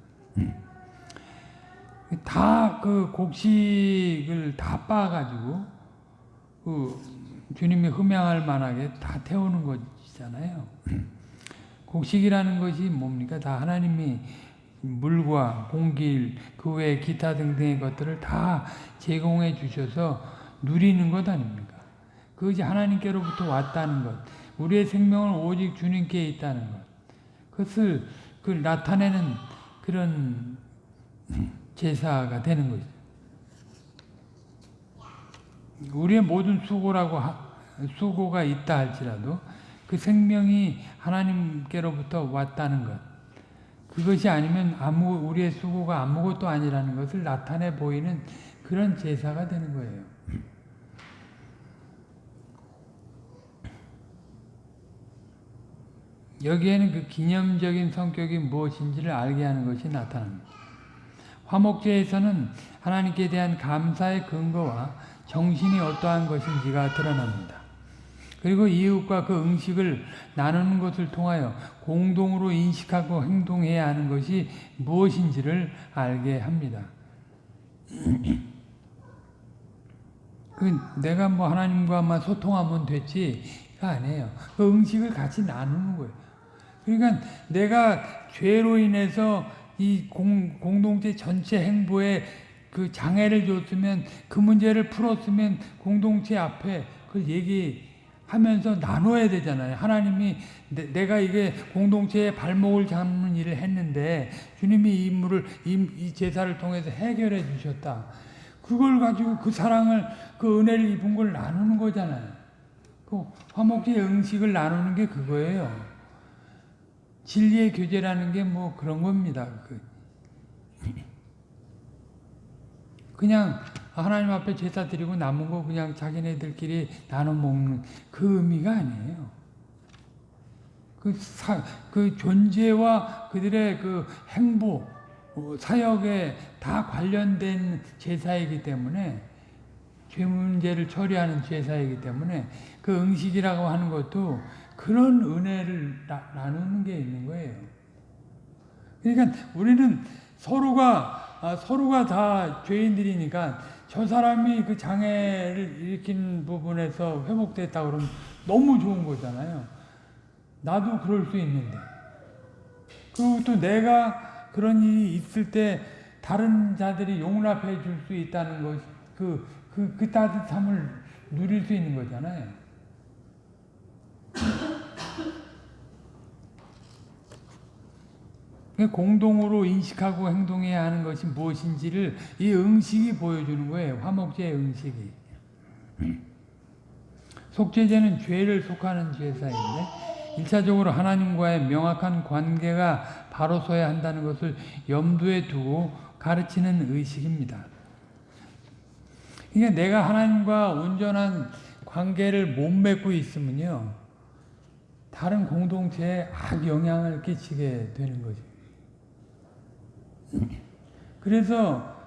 다그 곡식을 다 빻아가지고 그 주님이 흠양할 만하게 다 태우는 것이잖아요. 곡식이라는 것이 뭡니까? 다 하나님이 물과 공기, 그 외 기타 등등의 것들을 다 제공해 주셔서 누리는 것 아닙니까? 그것이 하나님께로부터 왔다는 것, 우리의 생명은 오직 주님께 있다는 것, 그것을 그 나타내는 그런 제사가 되는 거죠. 우리의 모든 수고라고 하, 수고가 있다 할지라도 그 생명이 하나님께로부터 왔다는 것. 그것이 아니면 아무 우리의 수고가 아무것도 아니라는 것을 나타내 보이는 그런 제사가 되는 거예요. 여기에는 그 기념적인 성격이 무엇인지를 알게 하는 것이 나타납니다. 화목제에서는 하나님께 대한 감사의 근거와 정신이 어떠한 것인지가 드러납니다. 그리고 이웃과 그 음식을 나누는 것을 통하여 공동으로 인식하고 행동해야 하는 것이 무엇인지를 알게 합니다. *clears throat* 그 내가 뭐 하나님과만 소통하면 됐지가 아니에요. 그 음식을 같이 나누는 거예요. 그러니까 내가 죄로 인해서 이 공, 공동체 전체 행보에 그 장애를 줬으면 그 문제를 풀었으면 공동체 앞에 그걸 얘기하면서 나눠야 되잖아요. 하나님이 내, 가 이게 공동체의 발목을 잡는 일을 했는데 주님이 이 임무를 이, 이 제사를 통해서 해결해 주셨다. 그걸 가지고 그 사랑을 그 은혜를 입은 걸 나누는 거잖아요. 그 화목제 음식을 나누는 게 그거예요. 진리의 교제라는 게 뭐 그런 겁니다. 그 그냥 하나님 앞에 제사 드리고 남은 거 그냥 자기네들끼리 나눠 먹는 그 의미가 아니에요. 그, 사, 그 존재와 그들의 그 행보, 어, 사역에 다 관련된 제사이기 때문에 죄 문제를 처리하는 제사이기 때문에 그 음식이라고 하는 것도 그런 은혜를 나, 나누는 게 있는 거예요. 그러니까 우리는 서로가 아, 서로가 다 죄인들이니까 저 사람이 그 장애를 일으킨 부분에서 회복됐다 그러면 너무 좋은 거잖아요. 나도 그럴 수 있는데. 그리고 또 내가 그런 일이 있을 때 다른 자들이 용납해 줄 수 있다는 것, 그, 그, 그 따뜻함을 누릴 수 있는 거잖아요. 공동으로 인식하고 행동해야 하는 것이 무엇인지를 이 응식이 보여주는 거예요. 화목제의 응식이. 속죄제는 죄를 속하는 제사인데 1차적으로 하나님과의 명확한 관계가 바로 서야 한다는 것을 염두에 두고 가르치는 의식입니다. 그러니까 내가 하나님과 온전한 관계를 못 맺고 있으면요. 다른 공동체에 악 영향을 끼치게 되는 거죠. 그래서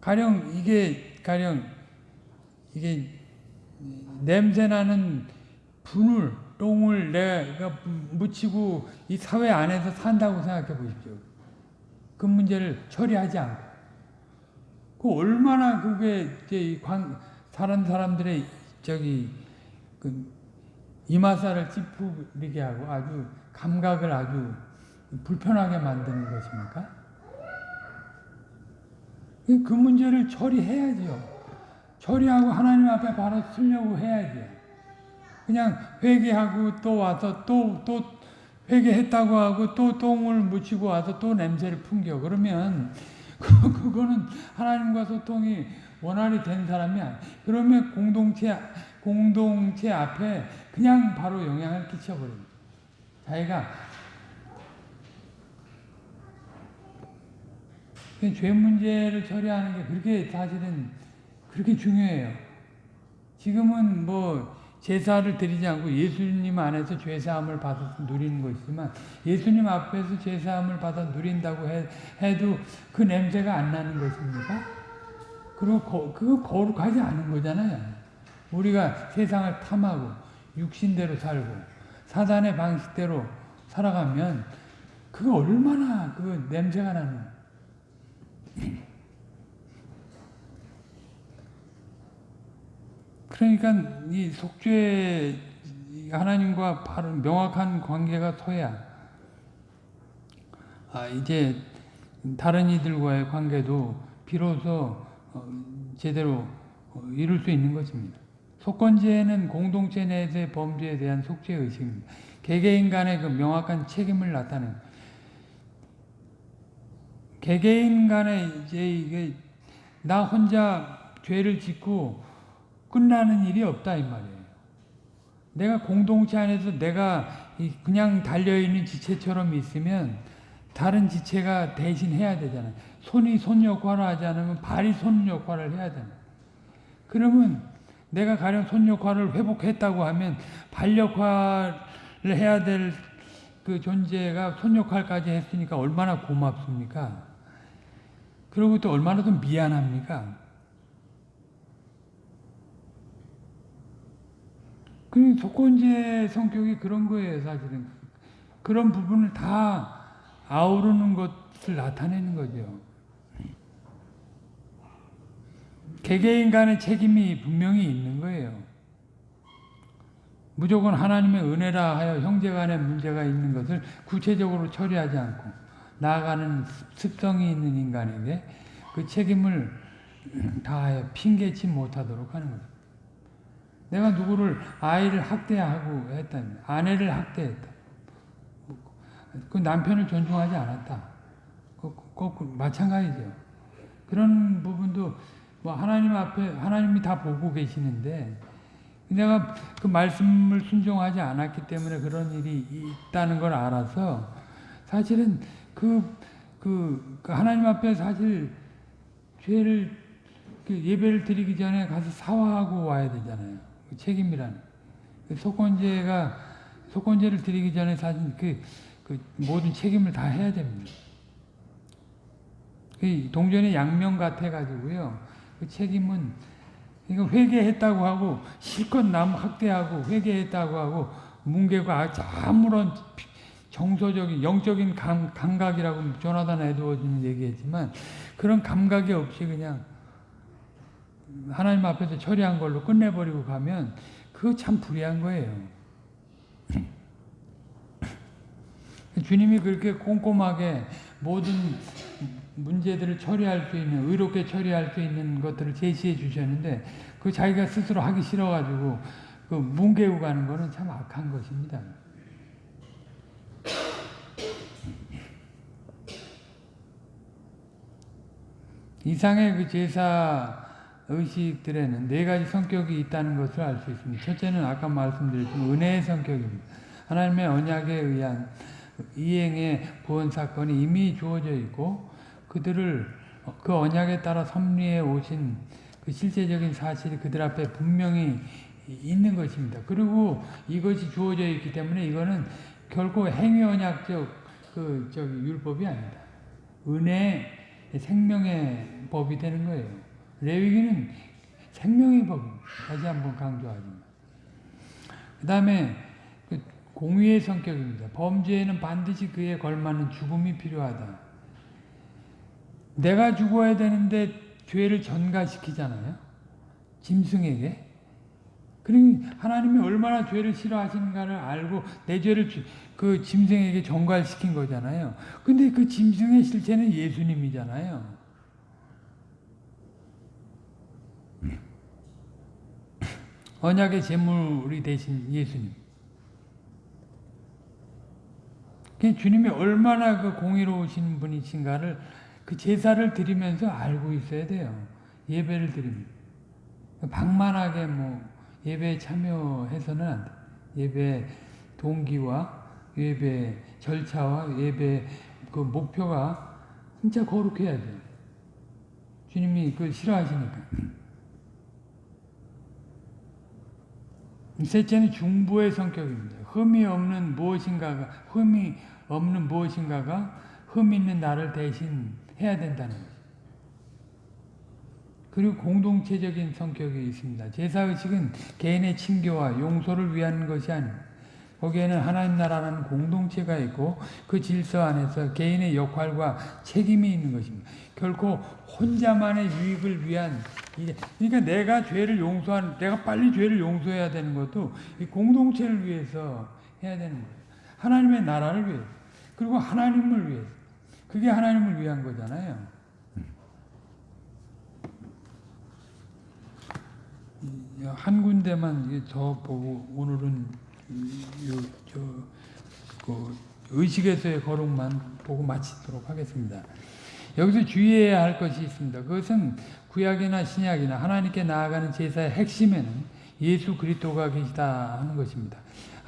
가령 이게 가령 이게 냄새 나는 분을 똥을 내가 묻히고 이 사회 안에서 산다고 생각해 보십시오. 그 문제를 처리하지 않고 그 얼마나 그게 이제 이 관, 다른 사람들의 저기 그 이마살을 찌푸리게 하고 아주 감각을 아주 불편하게 만드는 것입니까? 그 문제를 처리해야죠. 처리하고 하나님 앞에 바로 쓰려고 해야죠. 그냥 회개하고 또 와서 또, 또 회개했다고 하고 또 똥을 묻히고 와서 또 냄새를 풍겨. 그러면 *laughs* 그, 그거는 하나님과 소통이 원활히 된 사람이 아니야. 그러면 공동체, 공동체 앞에 그냥 바로 영향을 끼쳐버립니다. 자기가 죄 문제를 처리하는 게 그렇게 사실은 그렇게 중요해요. 지금은 뭐 제사를 드리지 않고 예수님 안에서 죄사함을 받아 누리는 것이지만 예수님 앞에서 죄사함을 받아 누린다고 해, 해도 그 냄새가 안 나는 것입니까? 그리고 거, 그거 거룩하지 않은 거잖아요. 우리가 세상을 탐하고 육신대로 살고 사단의 방식대로 살아가면 그거 얼마나 그 냄새가 나는 *clears throat* 그러니까 이 속죄 하나님과 바로 명확한 관계가 서야 아 이제 다른 이들과의 관계도 비로소 어, 제대로 어, 이룰 수 있는 것입니다. 속건제는 공동체 내에서의 범죄에 대한 속죄 의식입니다. 개개인 간의 그 명확한 책임을 나타내는 개개인 간에 이제 이게 나 혼자 죄를 짓고 끝나는 일이 없다 이 말이에요. 내가 공동체 안에서 내가 그냥 달려있는 지체처럼 있으면 다른 지체가 대신 해야 되잖아요. 손이 손 역할을 하지 않으면 발이 손 역할을 해야 되잖아요. 그러면 내가 가령 손 역할을 회복했다고 하면 발 역할을 해야 될 그 존재가 손 역할까지 했으니까 얼마나 고맙습니까? 그리고 또 얼마나 더 미안합니까? 그 조건제 성격이 그런 거예요, 사실은. 그런 부분을 다 아우르는 것을 나타내는 거죠. 개개인 간의 책임이 분명히 있는 거예요. 무조건 하나님의 은혜라 하여 형제 간의 문제가 있는 것을 구체적으로 처리하지 않고 나아가는 습성이 있는 인간에게 그 책임을 다하여 핑계치 못하도록 하는 거죠. 내가 누구를 아이를 학대하고 했다. 아내를 학대했다. 그 남편을 존중하지 않았다. 꼭, 꼭 마찬가지죠. 그런 부분도 뭐 하나님 앞에 하나님이 다 보고 계시는데 내가 그 말씀을 순종하지 않았기 때문에 그런 일이 있다는 걸 알아서 사실은 그, 그, 그 하나님 앞에 사실 죄를 그 예배를 드리기 전에 가서 사화하고 와야 되잖아요. 그 책임이라는. 그 속건제가 속건제를 드리기 전에 사실 그, 그 모든 책임을 다 해야 됩니다. 그 동전의 양면 같아 가지고요. 그 책임은 이거 회개했다고 하고 실컷 남 학대하고 회개했다고 하고 뭉개고 아무런 정서적인 영적인 감, 감각이라고 조나단 에드워즈는 얘기했지만 그런 감각이 없이 그냥 하나님 앞에서 처리한 걸로 끝내버리고 가면 그거 참 불의한 거예요. 주님이 그렇게 꼼꼼하게 모든 문제들을 처리할 수 있는 의롭게 처리할 수 있는 것들을 제시해 주셨는데 그 자기가 스스로 하기 싫어가지고 그 뭉개고 가는 거는 참 악한 것입니다. 이상의 그 제사 의식들에는 네 가지 성격이 있다는 것을 알 수 있습니다. 첫째는 아까 말씀드렸지만 은혜의 성격입니다. 하나님의 언약에 의한 이행의 구원 사건이 이미 주어져 있고 그들을 그 언약에 따라 섭리해 오신 그 실제적인 사실이 그들 앞에 분명히 있는 것입니다. 그리고 이것이 주어져 있기 때문에 이거는 결코 행위 언약적 그 저기 율법이 아니다. 은혜, 생명의 법이 되는 거예요. 레위기는 생명의 법입니다. 다시 한번 강조하지만. 그 다음에 그 공의의 성격입니다. 범죄에는 반드시 그에 걸맞는 죽음이 필요하다. 내가 죽어야 되는데 죄를 전가시키잖아요. 짐승에게. 그러니 하나님이 얼마나 죄를 싫어하시는가를 알고 내 죄를 그 짐승에게 전가시킨 거잖아요. 근데 그 짐승의 실체는 예수님이잖아요. 언약의 제물이 되신 예수님. 주님이 얼마나 그 공의로우신 분이신가를 그 제사를 드리면서 알고 있어야 돼요. 예배를 드리면. 방만하게 뭐 예배에 참여해서는 안 돼. 예배 동기와 예배 절차와 예배 그 목표가 진짜 거룩해야 돼. 주님이 그걸 싫어하시니까. 셋째는 중보의 성격입니다. 흠이 없는 무엇인가가 흠이 없는 무엇인가가 흠 있는 나를 대신 해야 된다는 거죠. 그리고 공동체적인 성격이 있습니다. 제사의식은 개인의 칭교와 용서를 위한 것이 아닙니다. 거기에는 하나님 나라라는 공동체가 있고 그 질서 안에서 개인의 역할과 책임이 있는 것입니다. 결코 혼자만의 유익을 위한 그러니까 내가 죄를 용서한 내가 빨리 죄를 용서해야 되는 것도 이 공동체를 위해서 해야 되는 거예요. 하나님의 나라를 위해서 그리고 하나님을 위해서 그게 하나님을 위한 거잖아요. 한 군데만 더 보고 오늘은 요, 저, 그 의식에서의 거룩만 보고 마치도록 하겠습니다. 여기서 주의해야 할 것이 있습니다. 그것은 구약이나 신약이나 하나님께 나아가는 제사의 핵심에는 예수 그리스도가 계시다 하는 것입니다.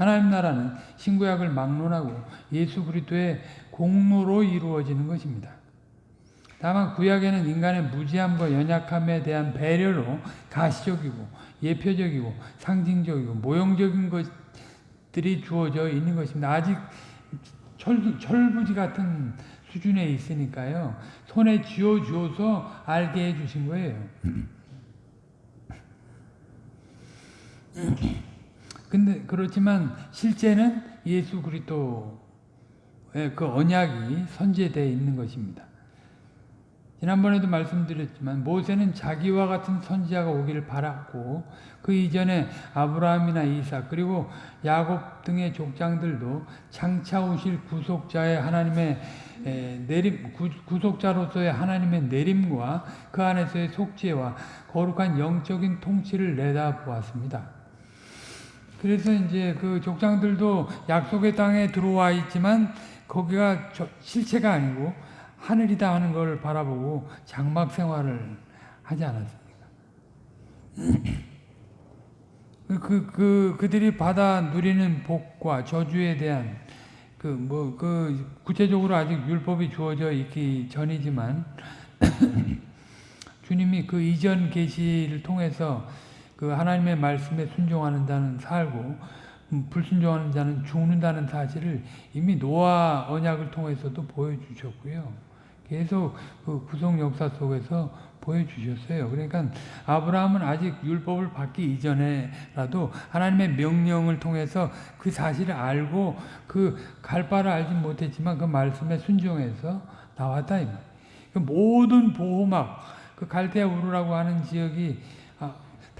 하나님 나라는 신구약을 막론하고 예수 그리스도의 공로로 이루어지는 것입니다. 다만 구약에는 인간의 무지함과 연약함에 대한 배려로 가시적이고 예표적이고 상징적이고 모형적인 것들이 주어져 있는 것입니다. 아직 철, 철부지 같은 수준에 있으니까요. 손에 쥐어 주어서 알게 해 주신 거예요. *laughs* 근데 그렇지만 실제는 예수 그리스도의 그 언약이 선제되어 있는 것입니다. 지난번에도 말씀드렸지만 모세는 자기와 같은 선지자가 오기를 바랐고 그 이전에 아브라함이나 이삭 그리고 야곱 등의 족장들도 장차 오실 구속자의 하나님의 내림 구속자로서의 하나님의 내림과 그 안에서의 속죄와 거룩한 영적인 통치를 내다보았습니다. 그래서 이제 그 족장들도 약속의 땅에 들어와 있지만 거기가 실체가 아니고 하늘이다 하는 걸 바라보고 장막 생활을 하지 않았습니까? *clears throat* 그, 그, 그들이 받아 누리는 복과 저주에 대한 그, 뭐, 그, 구체적으로 아직 율법이 주어져 있기 전이지만, *clears throat* 주님이 그 이전 계시를 통해서 그 하나님의 말씀에 순종하는 자는 살고, 음, 불순종하는 자는 죽는다는 사실을 이미 노아 언약을 통해서도 보여주셨고요. 계속 그 구속 역사 속에서 보여주셨어요. 그러니까 아브라함은 아직 율법을 받기 이전에라도 하나님의 명령을 통해서 그 사실을 알고 그 갈 바를 알지 못했지만 그 말씀에 순종해서 나왔다. 그 모든 보호막, 그 갈대아 우르라고 하는 지역이 아,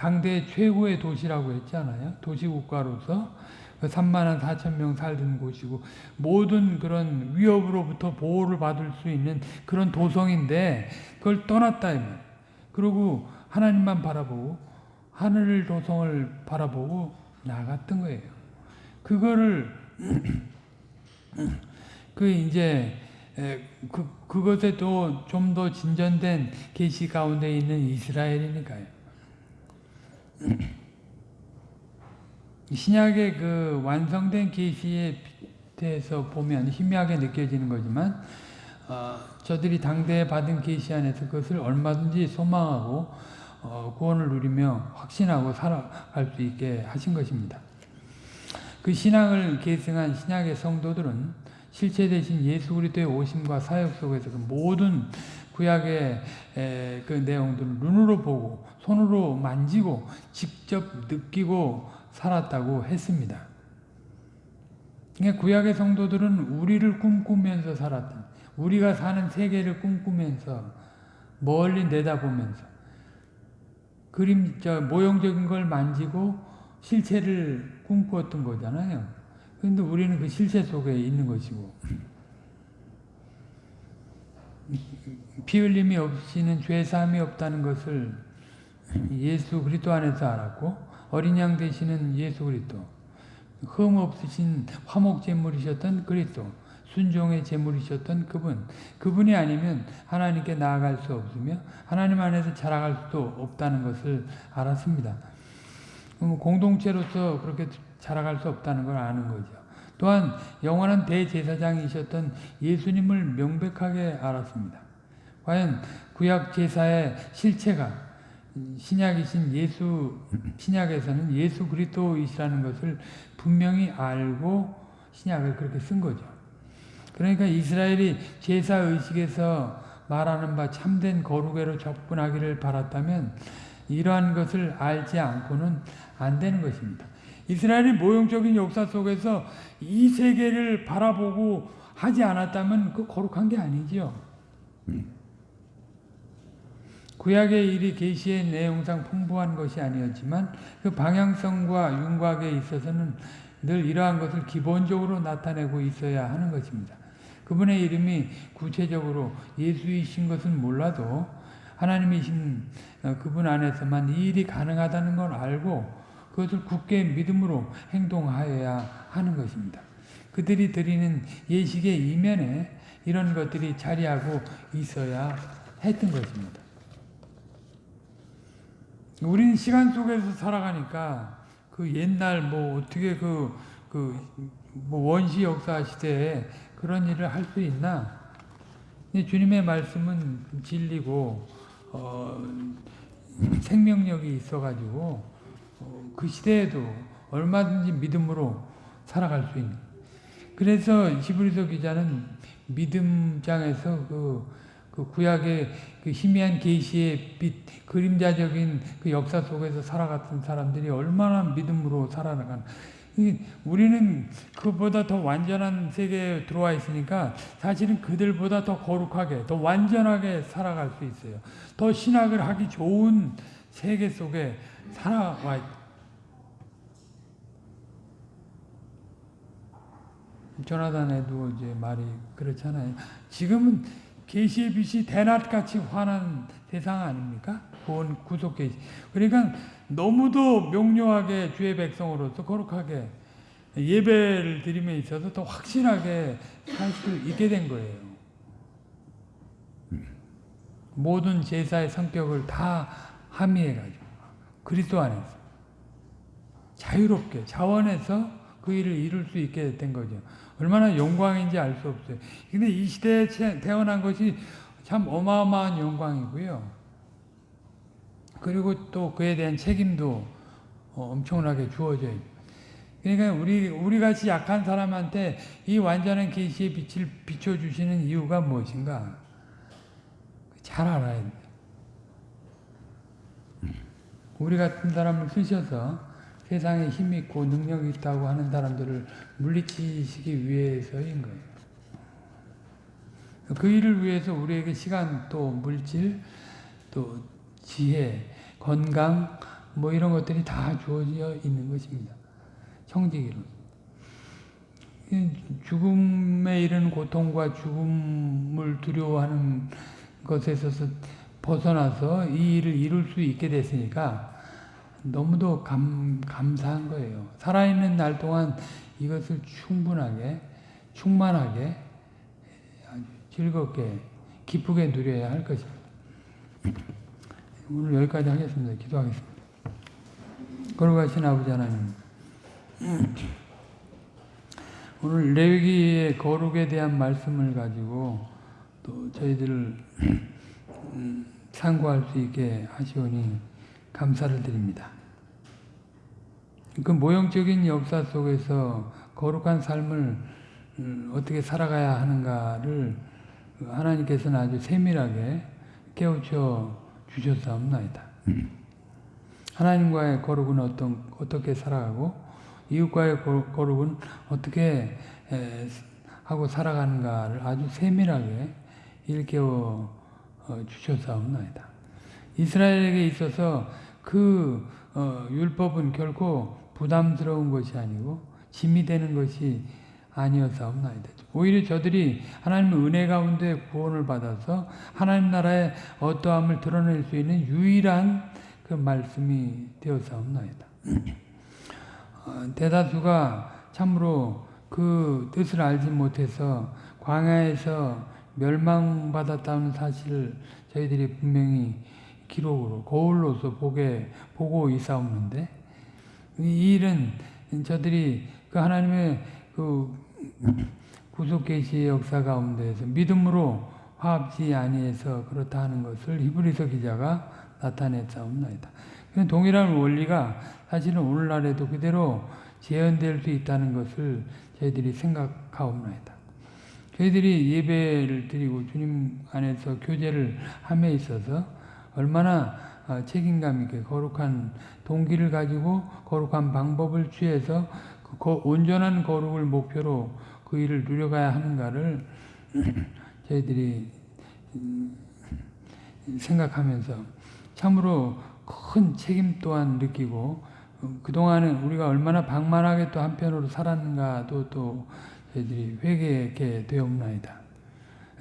당대 최고의 도시라고 했잖아요. 도시국가로서 3만 4천 명 살던 곳이고 모든 그런 위협으로부터 보호를 받을 수 있는 그런 도성인데 그걸 떠났다 그리고 하나님만 바라보고 하늘 도성을 바라보고 나갔던 거예요. 그거를 *clears throat* 그 이제 그 그것에 또 좀 더 진전된 계시 가운데 있는 이스라엘이니까요. 신약의 그 완성된 계시에 대해서 보면 희미하게 느껴지는 거지만 어, 저들이 당대에 받은 계시 안에서 그것을 얼마든지 소망하고 어, 구원을 누리며 확신하고 살아갈 수 있게 하신 것입니다. 그 신앙을 계승한 신약의 성도들은 실체 대신 예수 그리스도의 오심과 사역 속에서 그 모든 구약의 에, 그 내용들을 눈으로 보고 손으로 만지고 직접 느끼고 살았다고 했습니다. 그러니까 구약의 성도들은 우리를 꿈꾸면서 살았던 우리가 사는 세계를 꿈꾸면서 멀리 내다보면서 그림 저 모형적인 걸 만지고 실체를 꿈꾸었던 거잖아요. 그런데 우리는 그 실체 속에 있는 것이고 피 흘림이 없이는 죄 사함이 없다는 것을 예수 그리스도 안에서 알았고 어린 양 되시는 예수 그리스도 흠 없으신 화목 제물이셨던 그리스도 순종의 제물이셨던 그분 그분이 아니면 하나님께 나아갈 수 없으며 하나님 안에서 자라갈 수도 없다는 것을 알았습니다. 공동체로서 그렇게 자라갈 수 없다는 걸 아는 거죠. 또한 영원한 대제사장이셨던 예수님을 명백하게 알았습니다. 과연 구약 제사의 실체가 신약이신 예수 신약에서는 예수 그리스도이시라는 것을 분명히 알고 신약을 그렇게 쓴 거죠. 그러니까 이스라엘이 제사 의식에서 말하는 바 참된 거룩에로 접근하기를 바랐다면 이러한 것을 알지 않고는 안 되는 것입니다. 이스라엘이 모형적인 역사 속에서 이 세계를 바라보고 하지 않았다면 그 거룩한 게 아니지요. 구약의 일이 계시의 내용상 풍부한 것이 아니었지만 그 방향성과 윤곽에 있어서는 늘 이러한 것을 기본적으로 나타내고 있어야 하는 것입니다. 그분의 이름이 구체적으로 예수이신 것은 몰라도 하나님이신 그분 안에서만 이 일이 가능하다는 걸 알고 그것을 굳게 믿음으로 행동하여야 하는 것입니다. 그들이 드리는 예식의 이면에 이런 것들이 자리하고 있어야 했던 것입니다. 우리는 시간 속에서 살아가니까 그 옛날 뭐 어떻게 그, 그, 뭐 원시 역사 시대에 그런 일을 할 수 있나? 주님의 말씀은 진리고, 어, 생명력이 있어가지고, 어, 그 시대에도 얼마든지 믿음으로 살아갈 수 있는. 그래서 히브리서 기자는 믿음장에서 그, 그 구약의 그 희미한 계시의 빛, 그림자적인 그 역사 속에서 살아갔던 사람들이 얼마나 믿음으로 살아나간. 우리는 그보다 더 완전한 세계에 들어와 있으니까 사실은 그들보다 더 거룩하게, 더 완전하게 살아갈 수 있어요. 더 신학을 하기 좋은 세계 속에 살아와 있다. 조나단에도 이제 말이 그렇잖아요. 지금은 계시의 빛이 대낮같이 환한 세상 아닙니까? 구원 구속 계시. 그러니까 너무도 명료하게 주의 백성으로서 거룩하게 예배를 드림에 있어서 더 확실하게 살 수 있게 된 거예요. 모든 제사의 성격을 다 함의해가지고 그리스도 안에서 자유롭게 자원해서 그 일을 이룰 수 있게 된 거죠. 얼마나 영광인지 알 수 없어요. 근데 이 시대에 태어난 것이 참 어마어마한 영광이고요. 그리고 또 그에 대한 책임도 어, 엄청나게 주어져요. 그러니까 우리 우리 같이 약한 사람한테 이 완전한 계시의 빛을 비춰 주시는 이유가 무엇인가? 잘 알아야 돼. 우리 같은 사람을 쓰셔서 세상에 힘 있고 능력 있다고 하는 사람들을 물리치시기 위해서인 거예요. 그 일을 위해서 우리에게 시간 또 물질 또 지혜 건강 뭐 이런 것들이 다 주어져 있는 것입니다. 청지기로. 죽음에 이르는 고통과 죽음을 두려워하는 것에서 벗어나서 이 일을 이룰 수 있게 됐으니까 너무도 감, 감사한 거예요. 살아있는 날 동안 이것을 충분하게, 충만하게, 즐겁게, 기쁘게 누려야 할 것입니다. 오늘 여기까지 하겠습니다. 기도하겠습니다. 걸어가신 아버지 하나님, 오늘 레위기의 거룩에 대한 말씀을 가지고 또 저희들을 참고할 수 있게 하시오니 감사를 드립니다. 그 모형적인 역사 속에서 거룩한 삶을 음, 어떻게 살아가야 하는가를 하나님께서는 아주 세밀하게 깨우쳐 주셨사옵나이다. 하나님과의 거룩은 어떤, 어떻게 살아가고 이웃과의 거- 거룩은 어떻게 에, 하고 살아가는가를 아주 세밀하게 일깨워 어, 주셨사옵나이다. 이스라엘에게 있어서 그 어, 율법은 결코 부담스러운 것이 아니고 짐이 되는 것이 아니었사옵나이다. 오히려 저들이 하나님의 은혜 가운데 구원을 받아서 하나님 나라의 어떠함을 드러낼 수 있는 유일한 그 말씀이 되었사옵나이다. 어, 대다수가 참으로 그 뜻을 알지 못해서 광야에서 멸망받았다는 사실을 저희들이 분명히 기록으로 거울로서 보게 보고 있사옵는데 이 일은 저들이 그 하나님의 그 구속 계시의 역사 가운데에서 믿음으로 화합지 아니해서 그렇다 하는 것을 히브리서 기자가 나타냈사옵나이다. 동일한 원리가 사실은 오늘날에도 그대로 재현될 수 있다는 것을 저희들이 생각하옵나이다. 저희들이 예배를 드리고 주님 안에서 교제를 함에 있어서 얼마나 어, 책임감 있게 거룩한 동기를 가지고 거룩한 방법을 취해서 그 거- 온전한 거룩을 목표로 그 일을 누려가야 하는가를 *clears throat* 저희들이 음, 생각하면서 참으로 큰 책임 또한 느끼고 어, 그동안은 우리가 얼마나 방만하게 또 한편으로 살았는가도 또 저희들이 회개하게 되옵나이다.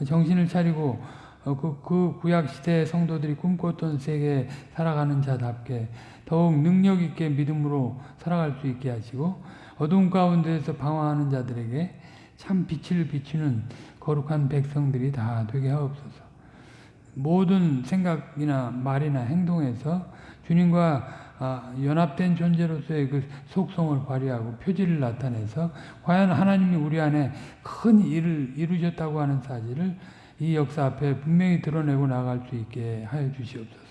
정신을 차리고 어, 그, 그 구약시대 성도들이 꿈꿨던 세계에 살아가는 자답게 더욱 능력 있게 믿음으로 살아갈 수 있게 하시고 어두운 가운데에서 방황하는 자들에게 참 빛을 비추는 거룩한 백성들이 다 되게 하옵소서. 모든 생각이나 말이나 행동에서 주님과 아, 연합된 존재로서의 그 속성을 발휘하고 표지를 나타내서 과연 하나님이 우리 안에 큰 일을 이루셨다고 하는 사실을 이 역사 앞에 분명히 드러내고 나갈 수 있게 하여 주시옵소서.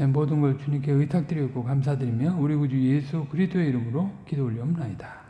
예, 모든 걸 주님께 의탁드리고 감사드리며 우리 구주 예수 그리스도의 이름으로 기도 올려옵나이다.